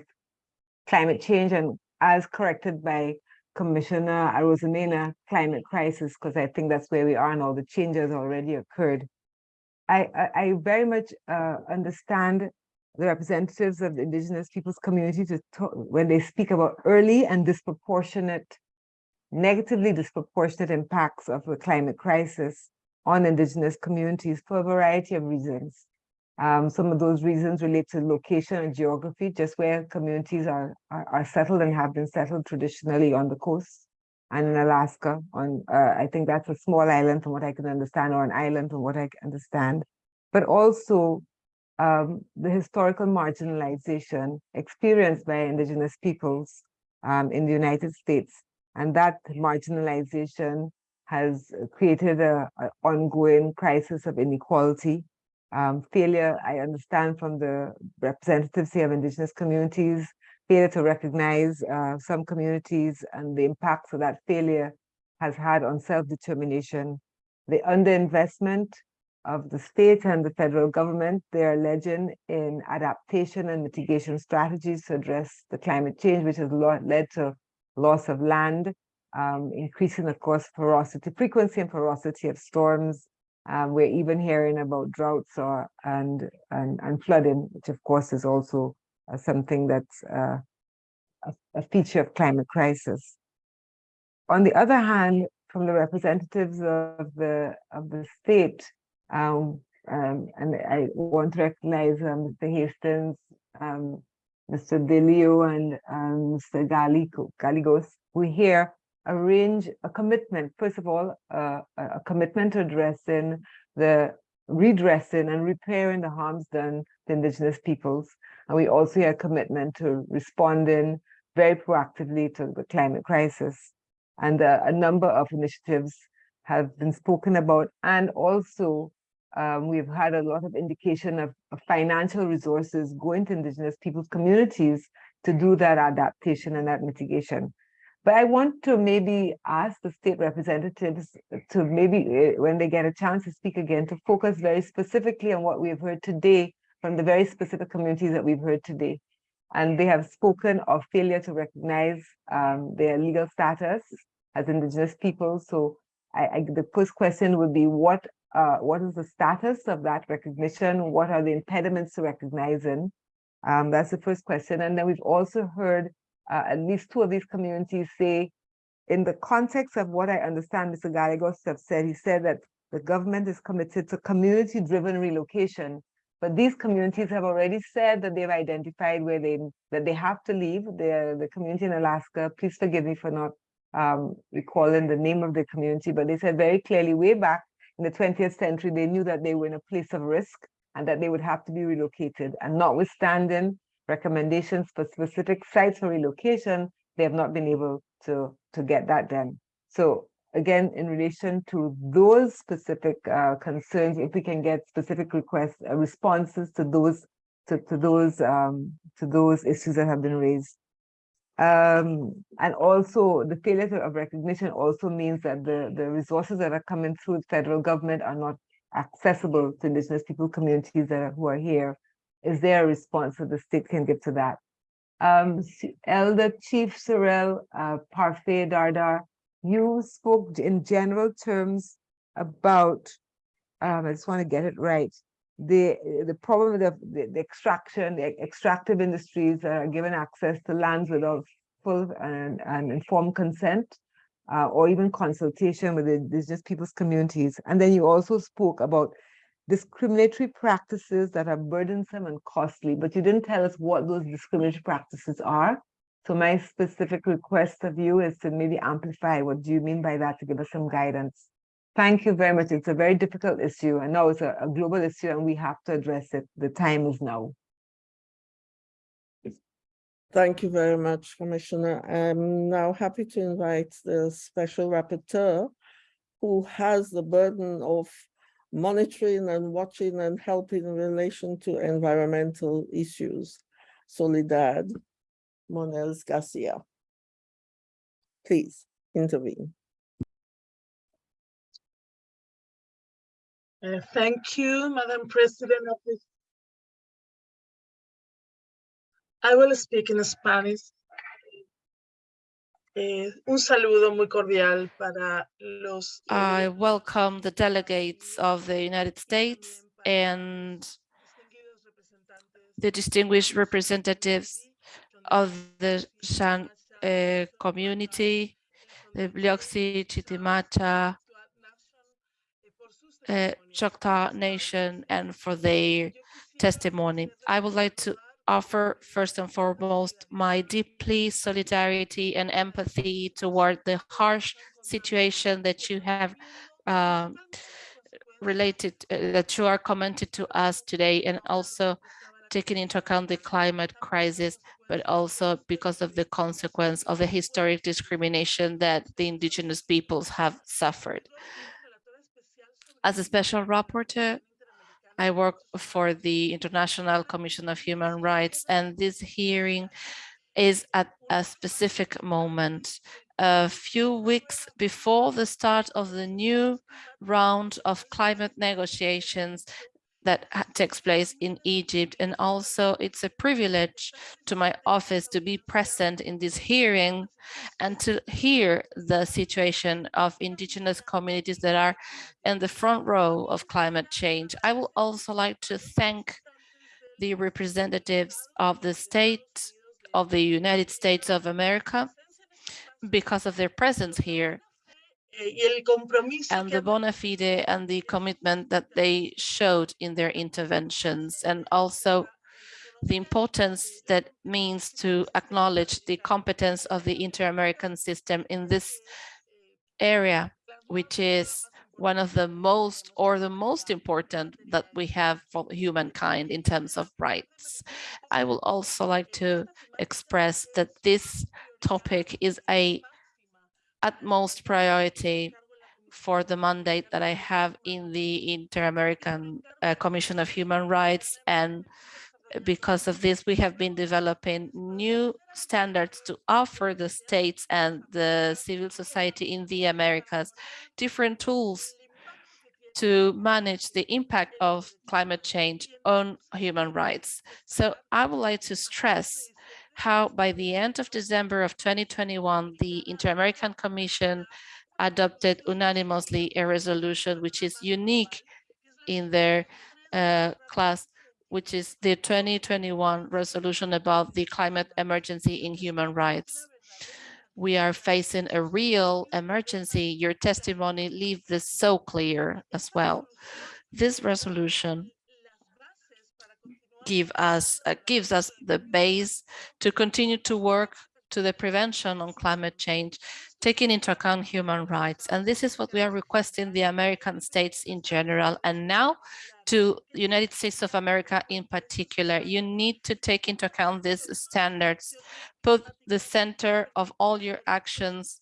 climate change and as corrected by Commissioner Arosemena, climate crisis, because I think that's where we are and all the changes already occurred. I, I, I very much uh, understand the representatives of the indigenous peoples community to talk, when they speak about early and disproportionate, negatively disproportionate impacts of the climate crisis on indigenous communities for a variety of reasons. Um, some of those reasons relate to location and geography, just where communities are, are, are settled and have been settled traditionally on the coast and in Alaska. On uh, I think that's a small island from what I can understand, or an island from what I can understand. But also um, the historical marginalization experienced by indigenous peoples um, in the United States. And that marginalization has created a, a ongoing crisis of inequality um, failure, I understand from the representatives here of indigenous communities, failure to recognize uh, some communities and the impacts of that failure has had on self-determination. The underinvestment of the state and the federal government, they're alleging in adaptation and mitigation strategies to address the climate change, which has led to loss of land, um, increasing, of course, ferocity, frequency and ferocity of storms, um, we're even hearing about droughts or and, and and flooding, which of course is also uh, something that's uh, a, a feature of climate crisis. On the other hand, from the representatives of the of the state, um, um, and I want to recognize um, Mr. Hastings, um, Mr. Delio, and um, Mr. Galico, Galigos, we hear arrange a commitment, first of all, uh, a commitment to addressing the redressing and repairing the harms done to indigenous peoples. And we also have a commitment to responding very proactively to the climate crisis. And uh, a number of initiatives have been spoken about. And also, um, we've had a lot of indication of, of financial resources going to indigenous peoples' communities to do that adaptation and that mitigation. But I want to maybe ask the state representatives to maybe, eh, when they get a chance to speak again, to focus very specifically on what we've heard today from the very specific communities that we've heard today. And they have spoken of failure to recognize um, their legal status as indigenous people. So I, I, the first question would be what uh, what is the status of that recognition? What are the impediments to recognizing? Um, that's the first question. And then we've also heard uh, at least two of these communities say, in the context of what I understand Mr. Gallegos have said, he said that the government is committed to community-driven relocation, but these communities have already said that they've identified where they that they have to leave. The the community in Alaska. Please forgive me for not um, recalling the name of the community, but they said very clearly way back in the 20th century they knew that they were in a place of risk and that they would have to be relocated. And notwithstanding recommendations for specific sites for relocation, they have not been able to, to get that done. So again, in relation to those specific uh, concerns, if we can get specific requests, uh, responses to those to, to those um, to those issues that have been raised. Um, and also the failure of recognition also means that the, the resources that are coming through the federal government are not accessible to indigenous people communities that are, who are here. Is there a response that the state can give to that? Um, Elder Chief Shirell uh, Parfait Dardar, you spoke in general terms about, um, I just want to get it right, the the problem of the, the extraction, the extractive industries are given access to lands without full and, and informed consent, uh, or even consultation with the indigenous people's communities. And then you also spoke about discriminatory practices that are burdensome and costly, but you didn't tell us what those discriminatory practices are. So my specific request of you is to maybe amplify what do you mean by that to give us some guidance. Thank you very much. It's a very difficult issue. I know it's a, a global issue and we have to address it. The time is now. Thank you very much, Commissioner. I'm now happy to invite the special rapporteur who has the burden of monitoring and watching and helping in relation to environmental issues. Soledad Muñoz Garcia. Please intervene. Uh, thank you, Madam President of this. I will speak in Spanish. Eh, un saludo muy cordial para los. eh, I welcome the delegates of the United States and the distinguished representatives of the Shan uh, community, the Biloxi, Chitimacha, uh, Choctaw Nation, and for their testimony. I would like to offer first and foremost my deeply solidarity and empathy toward the harsh situation that you have um, related, uh, that you are commented to us today, and also taking into account the climate crisis, but also because of the consequence of the historic discrimination that the indigenous peoples have suffered. As a special rapporteur, I work for the International Commission of Human Rights, and this hearing is at a specific moment. A few weeks before the start of the new round of climate negotiations that takes place in Egypt. And also it's a privilege to my office to be present in this hearing and to hear the situation of indigenous communities that are in the front row of climate change. I would also like to thank the representatives of the state of the United States of America because of their presence here and the bona fide and the commitment that they showed in their interventions and also the importance that means to acknowledge the competence of the inter-American system in this area, which is one of the most or the most important that we have for humankind in terms of rights. I will also like to express that this topic is a utmost priority for the mandate that I have in the Inter-American uh, Commission of Human Rights. And because of this, we have been developing new standards to offer the states and the civil society in the Americas different tools to manage the impact of climate change on human rights. So I would like to stress how by the end of December of 2021, the Inter-American Commission adopted unanimously a resolution which is unique in their uh, class, which is the 2021 resolution about the climate emergency in human rights. We are facing a real emergency. Your testimony leaves this so clear as well. This resolution give us uh, gives us the base to continue to work to the prevention on climate change, taking into account human rights. And this is what we are requesting the American states in general. And now to United States of America in particular, you need to take into account these standards, put the center of all your actions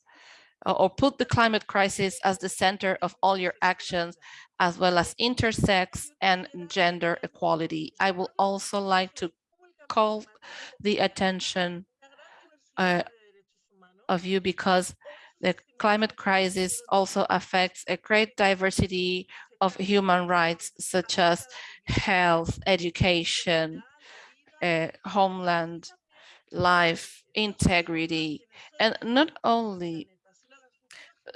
or put the climate crisis as the center of all your actions, as well as intersex and gender equality. I will also like to call the attention uh, of you because the climate crisis also affects a great diversity of human rights, such as health, education, uh, homeland, life, integrity, and not only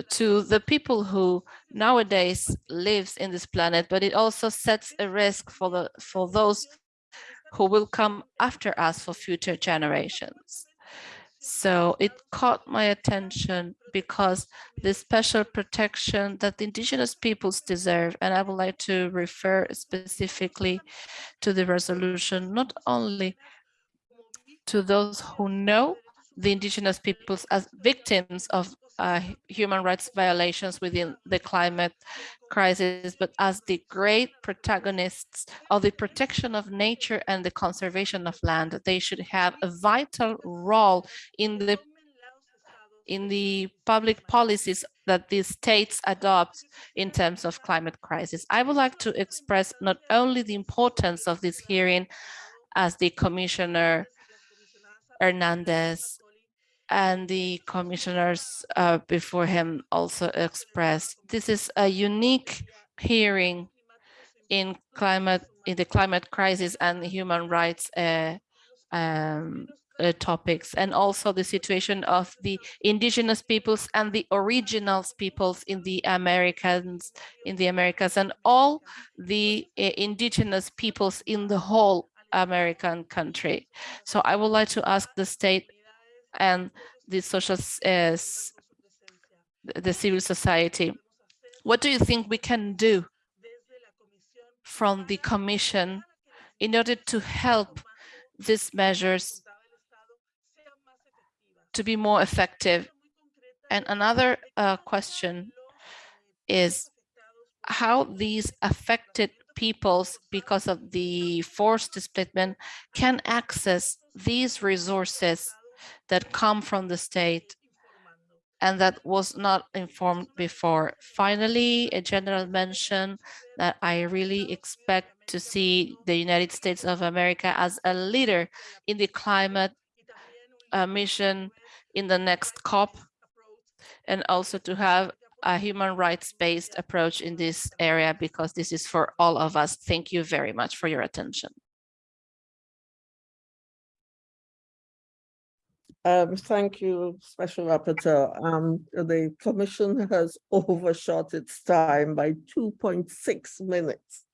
to the people who nowadays lives in this planet, but it also sets a risk for the for those who will come after us for future generations. So it caught my attention because the special protection that the indigenous peoples deserve, and I would like to refer specifically to the resolution, not only to those who know the indigenous peoples as victims of uh, human rights violations within the climate crisis, but as the great protagonists of the protection of nature and the conservation of land, they should have a vital role in the in the public policies that the states adopt in terms of climate crisis. I would like to express not only the importance of this hearing as the Commissioner Hernandez and the commissioners uh, before him also expressed. This is a unique hearing in climate in the climate crisis and human rights uh, um, uh, topics, and also the situation of the indigenous peoples and the originals peoples in the Americans, in the Americas, and all the uh, indigenous peoples in the whole American country. So I would like to ask the state and the social uh, the civil society. What do you think we can do from the commission in order to help these measures to be more effective? And another uh, question is how these affected peoples, because of the forced displacement, can access these resources that come from the state and that was not informed before. Finally, a general mention that I really expect to see the United States of America as a leader in the climate uh, mission in the next COP, and also to have a human rights-based approach in this area, because this is for all of us. Thank you very much for your attention. Um, thank you, Special Rapporteur. Um, the Commission has overshot its time by 2.6 minutes.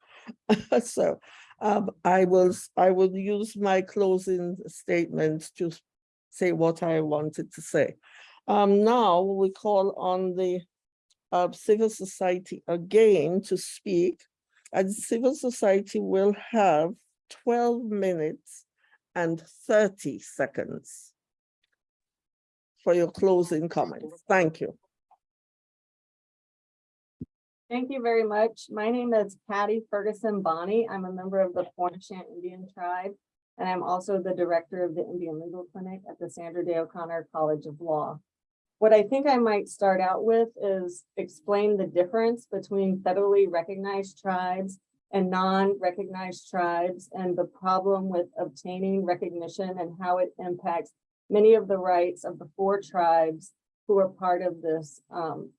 so Um, I will, I will use my closing statement to say what I wanted to say. Um, now we call on the uh, civil society again to speak. And civil society will have twelve minutes and thirty seconds for your closing comments. Thank you. Thank you very much. My name is Patty Ferguson Bohnee. I'm a member of the Pointe Indian Tribe. And I'm also the director of the Indian Legal Clinic at the Sandra Day O'Connor College of Law. What I think I might start out with is explain the difference between federally recognized tribes and non-recognized tribes and the problem with obtaining recognition and how it impacts many of the rights of the four tribes who are part of this, um,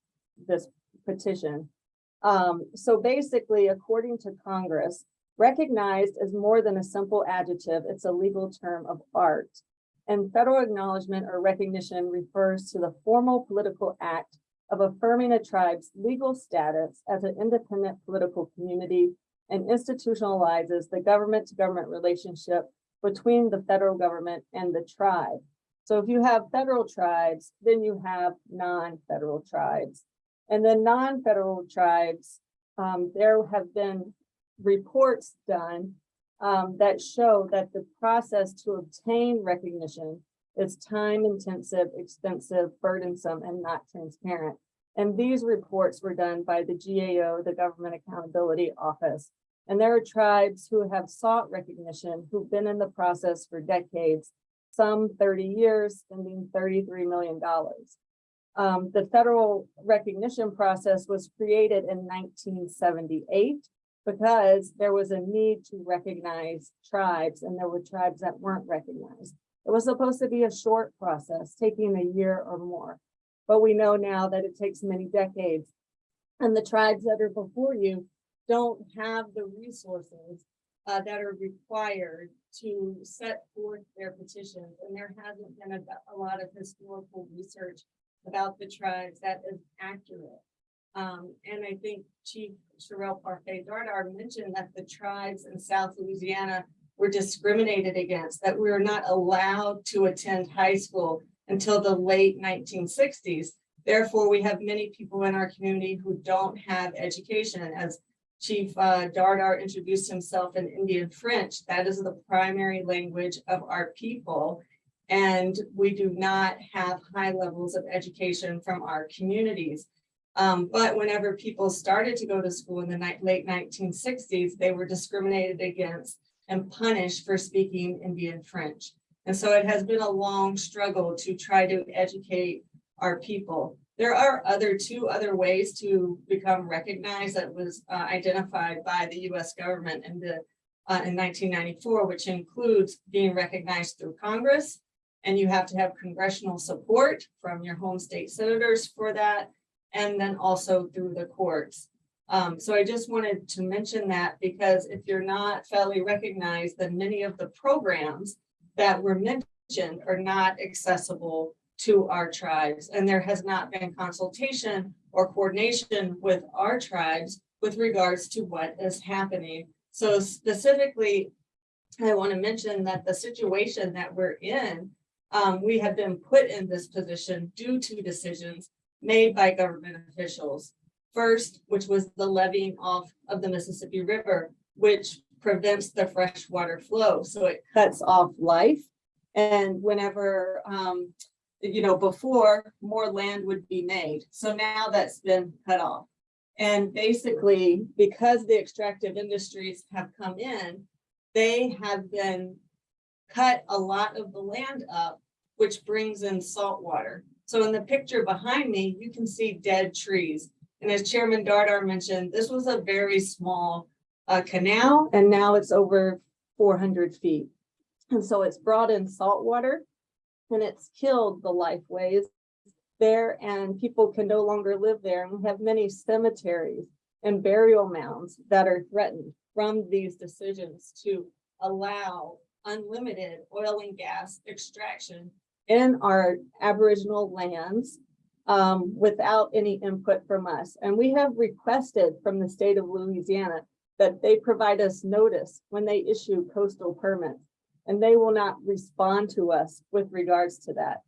this petition. Um, so basically, according to Congress, recognized is more than a simple adjective. It's a legal term of art. And federal acknowledgement or recognition refers to the formal political act of affirming a tribe's legal status as an independent political community and institutionalizes the government to government relationship between the federal government and the tribe. So if you have federal tribes, then you have non-federal tribes. And then non-federal tribes, um, there have been reports done um, that show that the process to obtain recognition is time intensive, expensive, burdensome, and not transparent. And these reports were done by the GAO, the Government Accountability Office. And there are tribes who have sought recognition, who've been in the process for decades, some 30 years, spending $33 million. Um, the federal recognition process was created in 1978 because there was a need to recognize tribes and there were tribes that weren't recognized. It was supposed to be a short process, taking a year or more. But we know now that it takes many decades. And the tribes that are before you don't have the resources uh, that are required to set forth their petitions. And there hasn't been a, a lot of historical research about the tribes that is accurate. Um, and I think Chief Shirell Parfait Dardar mentioned that the tribes in South Louisiana were discriminated against, that we were not allowed to attend high school until the late nineteen sixties. Therefore, we have many people in our community who don't have education. As Chief uh, Dardar introduced himself in Indian French, that is the primary language of our people. And we do not have high levels of education from our communities. Um, but whenever people started to go to school in the late nineteen sixties, they were discriminated against and punished for speaking Indian French. And so it has been a long struggle to try to educate our people. There are other two other ways to become recognized that was uh, identified by the US government in the uh, in nineteen ninety-four, which includes being recognized through Congress. And you have to have congressional support from your home state senators for that and then also through the courts. Um, so I just wanted to mention that because if you're not federally recognized, then many of the programs that were mentioned are not accessible to our tribes. And there has not been consultation or coordination with our tribes with regards to what is happening. So specifically, I want to mention that the situation that we're in, um, we have been put in this position due to decisions made by government officials. First, which was the levying off of the Mississippi River, which prevents the freshwater flow. So it cuts off life. And whenever, um, you know, before more land would be made. So now that's been cut off. And basically, because the extractive industries have come in, they have been cut a lot of the land up, which brings in salt water. So in the picture behind me, you can see dead trees. And as Chairman Dardar mentioned, this was a very small uh, canal, and now it's over four hundred feet. And so it's brought in salt water, and it's killed the lifeways there, and people can no longer live there. And we have many cemeteries and burial mounds that are threatened from these decisions to allow unlimited oil and gas extraction in our Aboriginal lands um, without any input from us. And we have requested from the state of Louisiana that they provide us notice when they issue coastal permits. And they will not respond to us with regards to that.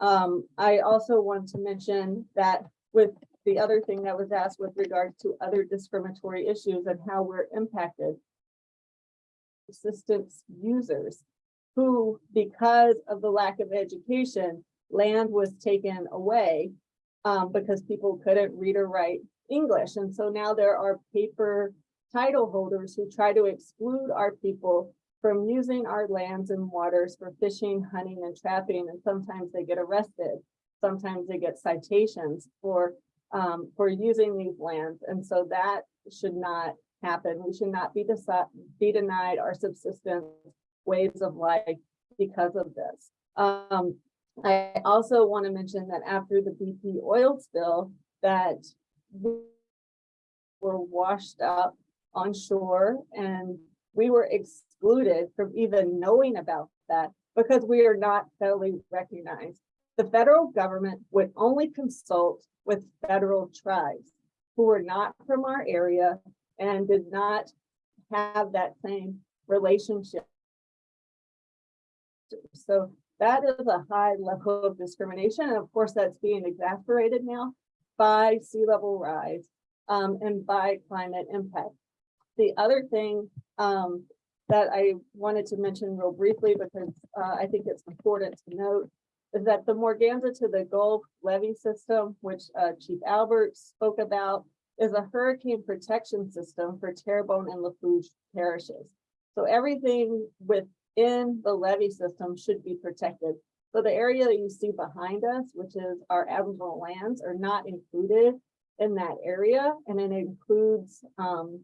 Um, I also want to mention that with the other thing that was asked with regards to other discriminatory issues and how we're impacted. Assistance users who, because of the lack of education, land was taken away um, because people couldn't read or write English. And so now there are paper title holders who try to exclude our people from using our lands and waters for fishing, hunting, and trapping, and sometimes they get arrested. Sometimes they get citations for, um, for using these lands, and so that should not happen. We should not be be denied our subsistence ways of life because of this. Um, I also want to mention that after the BP oil spill, that we were washed up on shore and we were excluded from even knowing about that because we are not federally recognized. The federal government would only consult with federal tribes who were not from our area and did not have that same relationship. So that is a high level of discrimination. And of course, that's being exacerbated now by sea level rise um, and by climate impact. The other thing um, that I wanted to mention real briefly, because uh, I think it's important to note, is that the Morganza to the Gulf levee system, which uh, Chief Albert spoke about, is a hurricane protection system for Terrebonne and Lafourche parishes. So everything within the levee system should be protected. So the area that you see behind us, which is our Aboriginal lands, are not included in that area, and it includes um,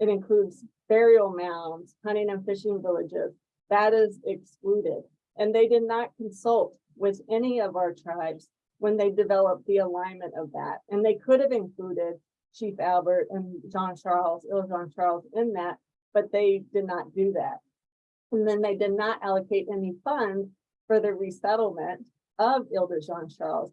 it includes burial mounds, hunting and fishing villages. That is excluded. And they did not consult with any of our tribes when they developed the alignment of that. And they could have included Chief Albert and Jean Charles, Il Jean Charles in that, but they did not do that. And then they did not allocate any funds for the resettlement of Isle de Jean Charles.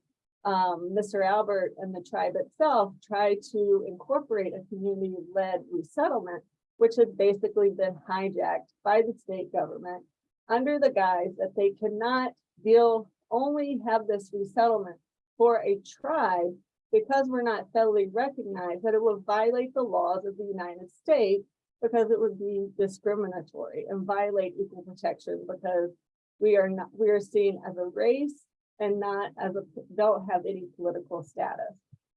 Um, Mr. Albert and the tribe itself tried to incorporate a community-led resettlement, which had basically been hijacked by the state government under the guise that they cannot deal, only have this resettlement for a tribe because we're not federally recognized, that it would violate the laws of the United States because it would be discriminatory and violate equal protection because we are not, we are seen as a race and not as a, don't have any political status.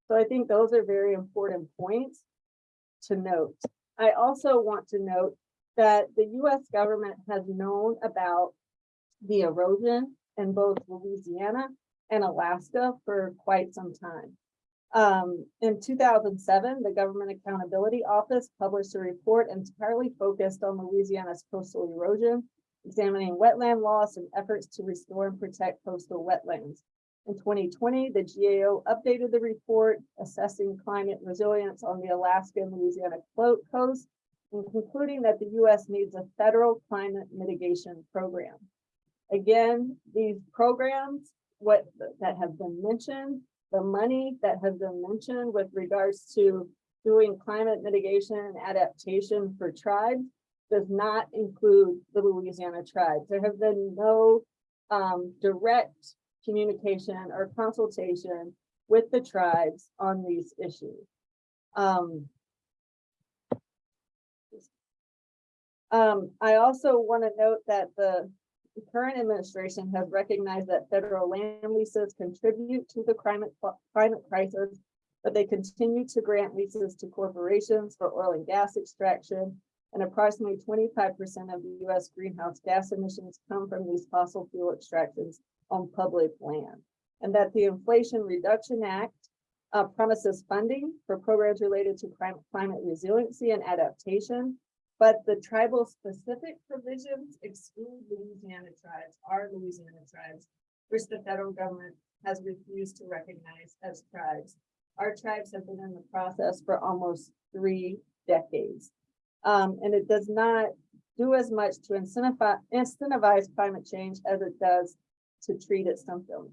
So I think those are very important points to note. I also want to note that the US government has known about the erosion in both Louisiana and Alaska for quite some time. Um, in two thousand seven, the Government Accountability Office published a report entirely focused on Louisiana's coastal erosion examining wetland loss and efforts to restore and protect coastal wetlands. In twenty twenty, the GAO updated the report assessing climate resilience on the Alaska and Louisiana coast and concluding that the US needs a federal climate mitigation program. Again, these programs, what that have been mentioned, the money that has been mentioned with regards to doing climate mitigation and adaptation for tribes does not include the Louisiana tribes. There have been no um, direct communication or consultation with the tribes on these issues. Um, um, I also want to note that the current administration has recognized that federal land leases contribute to the climate, climate crisis, but they continue to grant leases to corporations for oil and gas extraction and approximately twenty-five percent of the US greenhouse gas emissions come from these fossil fuel extractions on public land. And that the Inflation Reduction Act uh, promises funding for programs related to climate resiliency and adaptation. But the tribal specific provisions exclude Louisiana tribes, our Louisiana tribes, which the federal government has refused to recognize as tribes. Our tribes have been in the process for almost three decades. Um, and it does not do as much to incentivize, climate change as it does to treat its symptoms.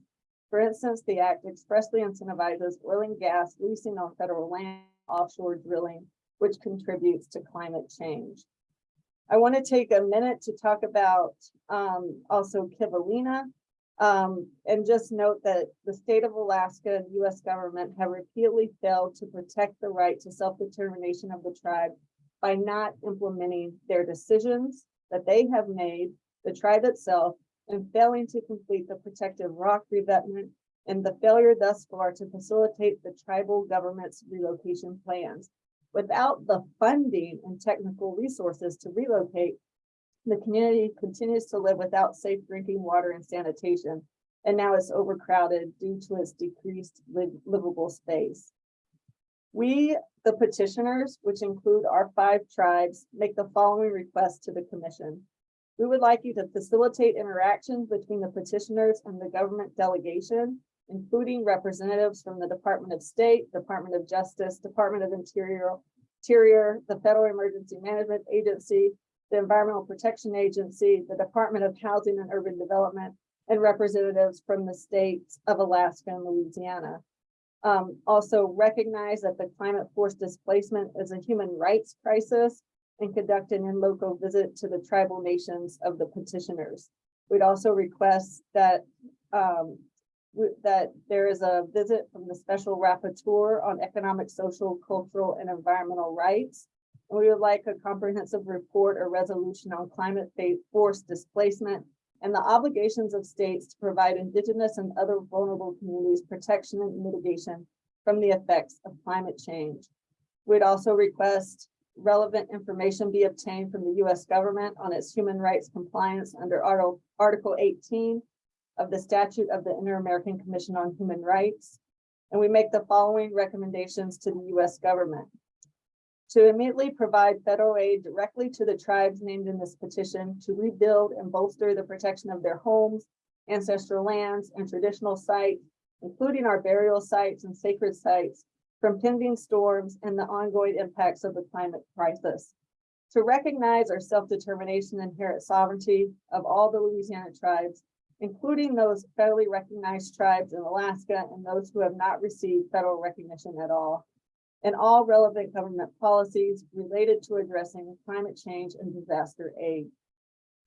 For instance, the act expressly incentivizes oil and gas leasing on federal land, offshore drilling, which contributes to climate change. I want to take a minute to talk about um, also Kivalina. Um, and just note that the state of Alaska and US government have repeatedly failed to protect the right to self-determination of the tribe by not implementing their decisions that they have made, the tribe itself, and failing to complete the protective rock revetment and the failure thus far to facilitate the tribal government's relocation plans. Without the funding and technical resources to relocate, the community continues to live without safe drinking water and sanitation, and now it's overcrowded due to its decreased liv- livable space. We, the petitioners, which include our five tribes, make the following request to the commission. We would like you to facilitate interactions between the petitioners and the government delegation, including representatives from the Department of State, Department of Justice, Department of Interior, Interior, the Federal Emergency Management Agency, the Environmental Protection Agency, the Department of Housing and Urban Development, and representatives from the states of Alaska and Louisiana. Um, also recognize that the climate force displacement is a human rights crisis and conduct an in-local visit to the tribal nations of the petitioners. We'd also request that um, that there is a visit from the Special Rapporteur on Economic, Social, Cultural, and Environmental Rights. And We would like a comprehensive report or resolution on climate force displacement and the obligations of states to provide indigenous and other vulnerable communities protection and mitigation from the effects of climate change. We'd also request relevant information be obtained from the US government on its human rights compliance under Article, Article eighteen of the statute of the Inter-American Commission on Human Rights. And we make the following recommendations to the US government. To immediately provide federal aid directly to the tribes named in this petition to rebuild and bolster the protection of their homes, ancestral lands, and traditional sites, including our burial sites and sacred sites from pending storms and the ongoing impacts of the climate crisis. To recognize our self-determination and inherent sovereignty of all the Louisiana tribes, including those federally recognized tribes in Alaska and those who have not received federal recognition at all. And all relevant government policies related to addressing climate change and disaster aid.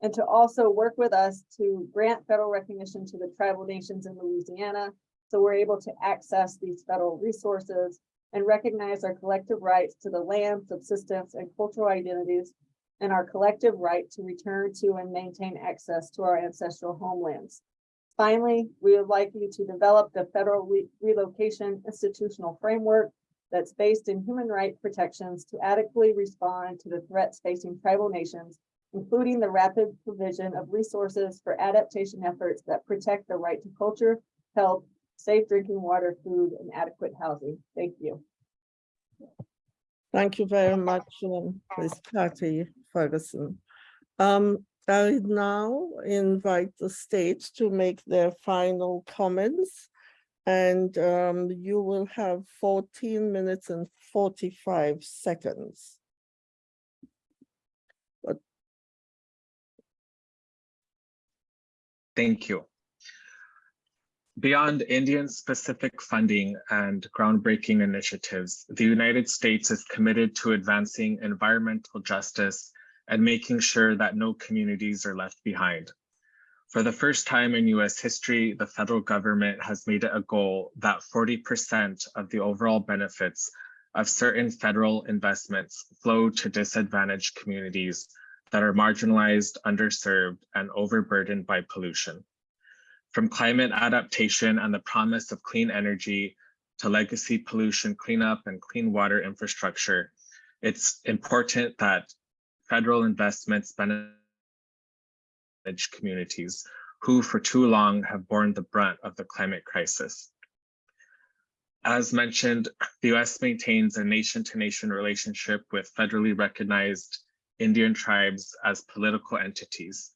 And to also work with us to grant federal recognition to the tribal nations in Louisiana so we're able to access these federal resources and recognize our collective rights to the land, subsistence, and cultural identities, and our collective right to return to and maintain access to our ancestral homelands. Finally, we would like you to develop the federal re- relocation institutional framework that's based in human right protections to adequately respond to the threats facing tribal nations, including the rapid provision of resources for adaptation efforts that protect the right to culture, health, safe drinking water, food, and adequate housing. Thank you. Thank you very much, um, Ms. Patty Ferguson. Um, I now invite the state to make their final comments. And um, you will have fourteen minutes and forty-five seconds. Thank you. Beyond Indian-specific funding and groundbreaking initiatives, the United States is committed to advancing environmental justice and making sure that no communities are left behind. For the first time in US history, the federal government has made it a goal that 40% of the overall benefits of certain federal investments flow to disadvantaged communities that are marginalized, underserved, and overburdened by pollution. From climate adaptation and the promise of clean energy to legacy pollution cleanup and clean water infrastructure, it's important that federal investments benefit communities who for too long have borne the brunt of the climate crisis. As mentioned, the US maintains a nation-to-nation relationship with federally recognized Indian tribes as political entities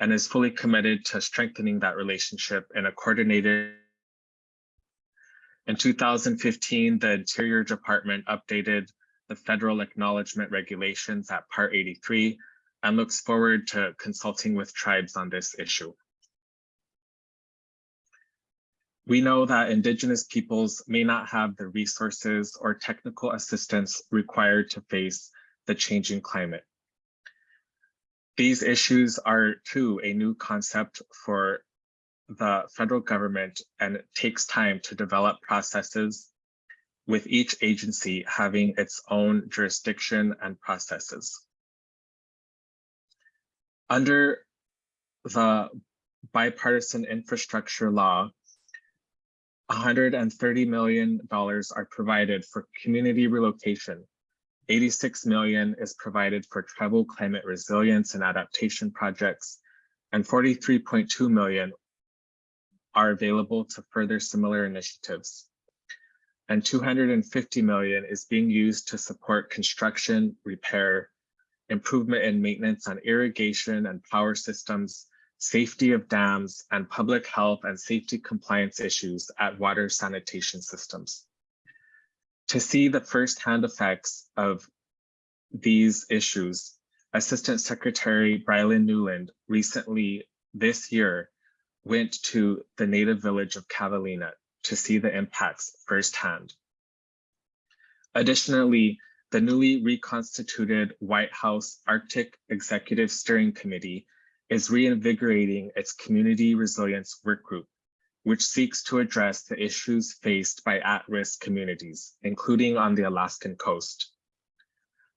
and is fully committed to strengthening that relationship in a coordinated. In 2015, the Interior Department updated the federal acknowledgement regulations at Part 83 and looks forward to consulting with tribes on this issue. We know that Indigenous peoples may not have the resources or technical assistance required to face the changing climate. These issues are too a new concept for the federal government and it takes time to develop processes with each agency having its own jurisdiction and processes. Under the bipartisan infrastructure law, $130 million are provided for community relocation. 86 million is provided for tribal climate resilience and adaptation projects, and 43.2 million are available to further similar initiatives. And 250 million is being used to support construction, repair, improvement and maintenance on irrigation and power systems, safety of dams, and public health and safety compliance issues at water sanitation systems. To see the firsthand effects of these issues, Assistant Secretary Bryan Newland recently this year went to the native village of Kivalina to see the impacts firsthand. Additionally, the newly reconstituted White House Arctic Executive Steering Committee is reinvigorating its community resilience work group, which seeks to address the issues faced by at-risk communities, including on the Alaskan coast.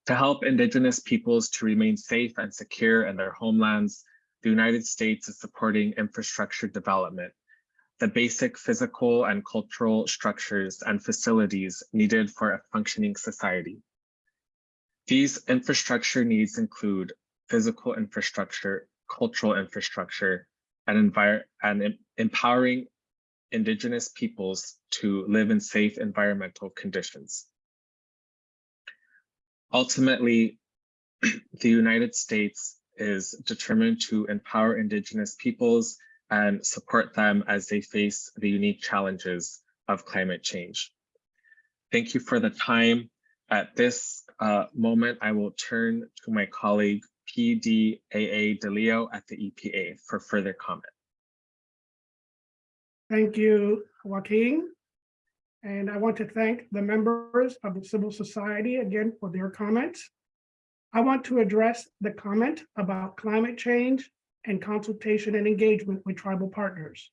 To help Indigenous peoples to remain safe and secure in their homelands, the United States is supporting infrastructure development, the basic physical and cultural structures and facilities needed for a functioning society. These infrastructure needs include physical infrastructure, cultural infrastructure, and, and empowering Indigenous peoples to live in safe environmental conditions. Ultimately, the United States is determined to empower Indigenous peoples and support them as they face the unique challenges of climate change. Thank you for the time. At this uh, moment, I will turn to my colleague PDAA DeLeo at the EPA for further comment. Thank you, Joaquin. And I want to thank the members of the civil society again for their comments. I want to address the comment about climate change and consultation and engagement with tribal partners.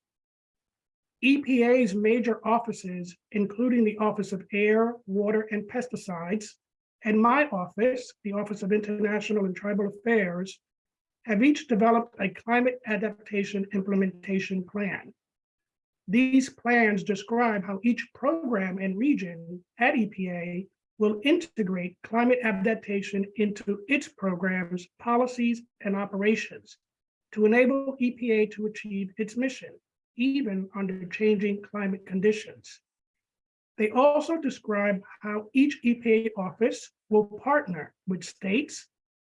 EPA's major offices, including the Office of Air, Water, and Pesticides, and my office, the Office of International and Tribal Affairs, have each developed a climate adaptation implementation plan. These plans describe how each program and region at EPA will integrate climate adaptation into its programs, policies, and operations to enable EPA to achieve its mission, even under changing climate conditions. They also describe how each EPA office will partner with states,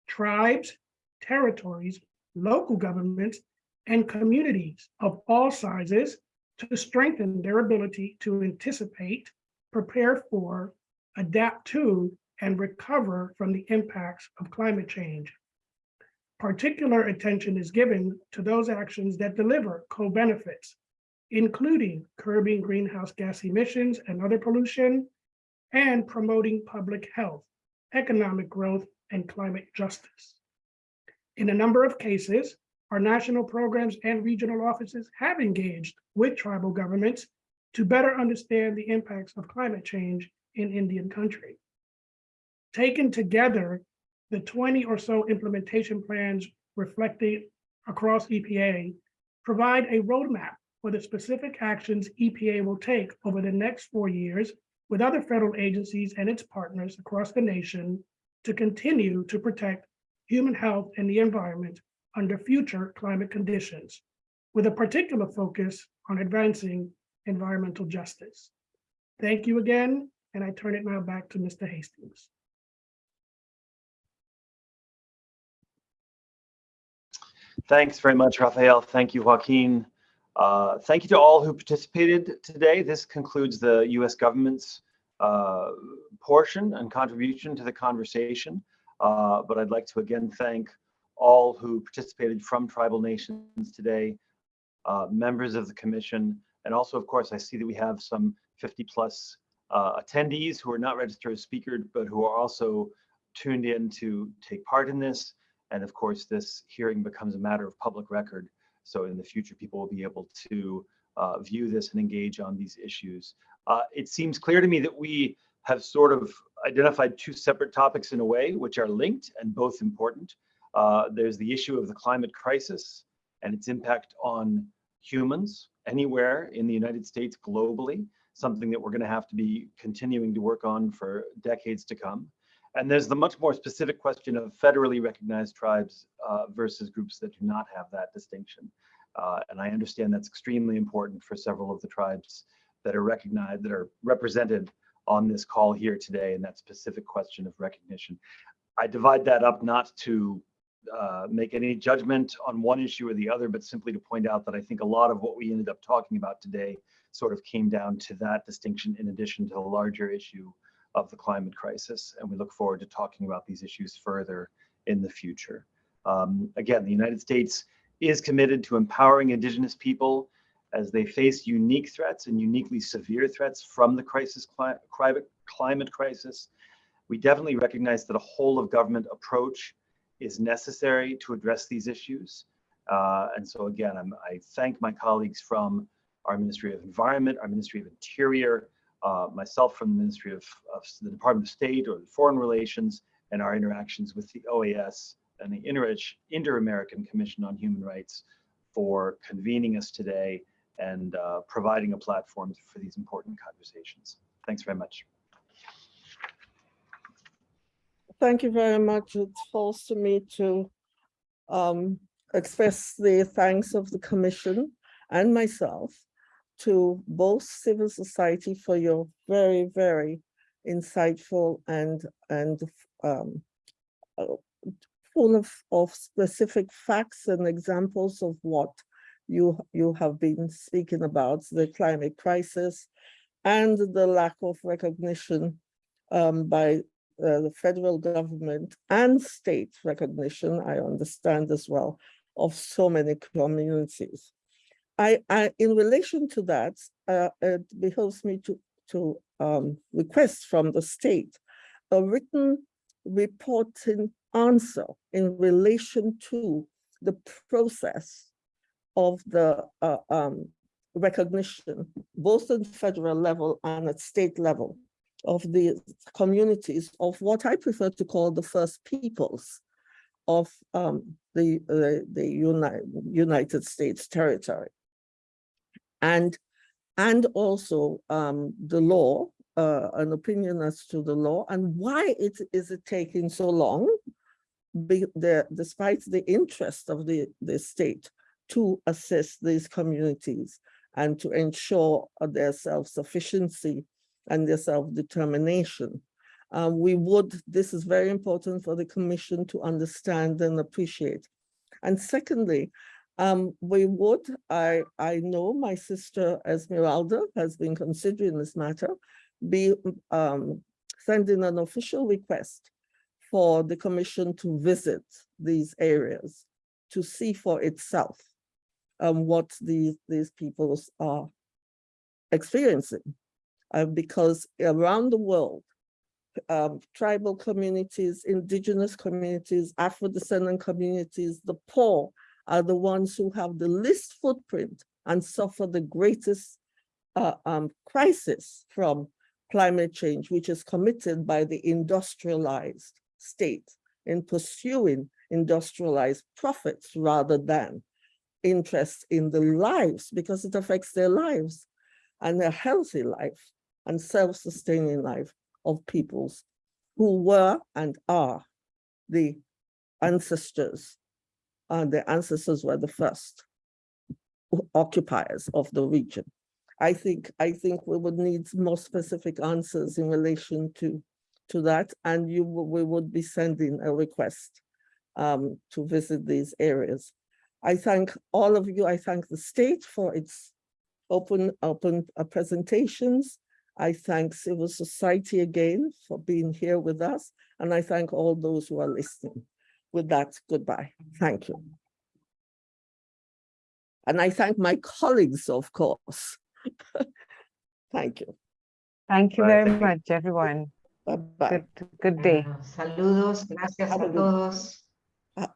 tribes, territories, local governments, and communities of all sizes to strengthen their ability to anticipate, prepare for, adapt to, and recover from the impacts of climate change. Particular attention is given to those actions that deliver co-benefits, including curbing greenhouse gas emissions and other pollution, and promoting public health, economic growth, and climate justice. In a number of cases, our national programs and regional offices have engaged with tribal governments to better understand the impacts of climate change in Indian country. Taken together, the 20 or so implementation plans reflected across EPA provide a roadmap for the specific actions EPA will take over the next four years with other federal agencies and its partners across the nation to continue to protect human health and the environment under future climate conditions, with a particular focus on advancing environmental justice. Thank you again, and I turn it now back to Mr. Hastings. Thanks very much, Rafael. Thank you, Joaquin. Uh, thank you to all who participated today. This concludes the U.S. government's uh, portion and contribution to the conversation. Uh, but I'd like to again thank all who participated from tribal nations today, uh, members of the commission, And also, of course, I see that we have some 50 plus uh, attendees who are not registered as speakers, but who are also tuned in to take part in this. And of course, this hearing becomes a matter of public record. So in the future, people will be able to uh, view this and engage on these issues. Uh, it seems clear to me that we have sort of identified two separate topics in a way, which are linked and both important. Uh, there's the issue of the climate crisis and its impact on humans anywhere in the United States globally, something that we're going to have to be continuing to work on for decades to come. And there's the much more specific question of federally recognized tribes uh, versus groups that do not have that distinction. Uh, and I understand that's extremely important for several of the tribes that are recognized, that are represented on this call here today, and that specific question of recognition. I divide that up not to uh, make any judgment on one issue or the other, but simply to point out that I think a lot of what we ended up talking about today sort of came down to that distinction in addition to the larger issue of the climate crisis. And we look forward to talking about these issues further in the future. Um, again, the United States is committed to empowering Indigenous people as they face unique threats and uniquely severe threats from the crisis cli climate crisis. We definitely recognize that a whole of government approach is necessary to address these issues. Uh, and so again, I'm, I thank my colleagues from our Ministry of Environment, our Ministry of Interior, uh, myself from the Ministry of, of, the Department of State or Foreign Relations, and our interactions with the OAS and the Inter-American Commission on Human Rights for convening us today and uh, providing a platform for these important conversations. Thanks very much. Thank you very much. It falls to me to um, express the thanks of the commission and myself to both civil society for your very, very insightful and and um, uh, full of, of specific facts and examples of what you you have been speaking about the climate crisis and the lack of recognition um, by uh, the federal government and state recognition, I understand as well, of so many communities. I, I in relation to that, uh, it behoves me to, to um, request from the state a written reporting answer in relation to the process of the uh, um, recognition, both at federal level and at state level, of the communities of what I prefer to call the first peoples of um, the, uh, the United, United States territory. And, and also um, the law, uh, an opinion as to the law and why it is it taking so long, be the, despite the interest of the, the state to assist these communities and to ensure their self-sufficiency and their self-determination. Um, we would, this is very important for the commission to understand and appreciate. And secondly, um, we would, I, I know my sister Esmeralda has been considering this matter, be um, sending an official request for the commission to visit these areas to see for itself um, what these, these peoples are experiencing. Uh, because around the world, um, tribal communities, indigenous communities, Afro-descendant communities, the poor are the ones who have the least footprint and suffer the greatest uh, um, crisis from climate change, which is committed by the industrialized state in pursuing industrialized profits rather than interest in the lives because it affects their lives and a healthy life and self-sustaining life of peoples who were and are the ancestors. And the ancestors were the first occupiers of the region. I think I think we would need more specific answers in relation to to that, and you we would be sending a request um, to visit these areas. I thank all of you. I thank the state for its open open uh, presentations. I thank civil society again for being here with us, and I thank all those who are listening. With that, goodbye. Thank you. And I thank my colleagues, of course, Thank you. Thank you very Thank you. much, everyone. Bye-bye. Good, good day. Saludos, gracias Have a a todos. Uh,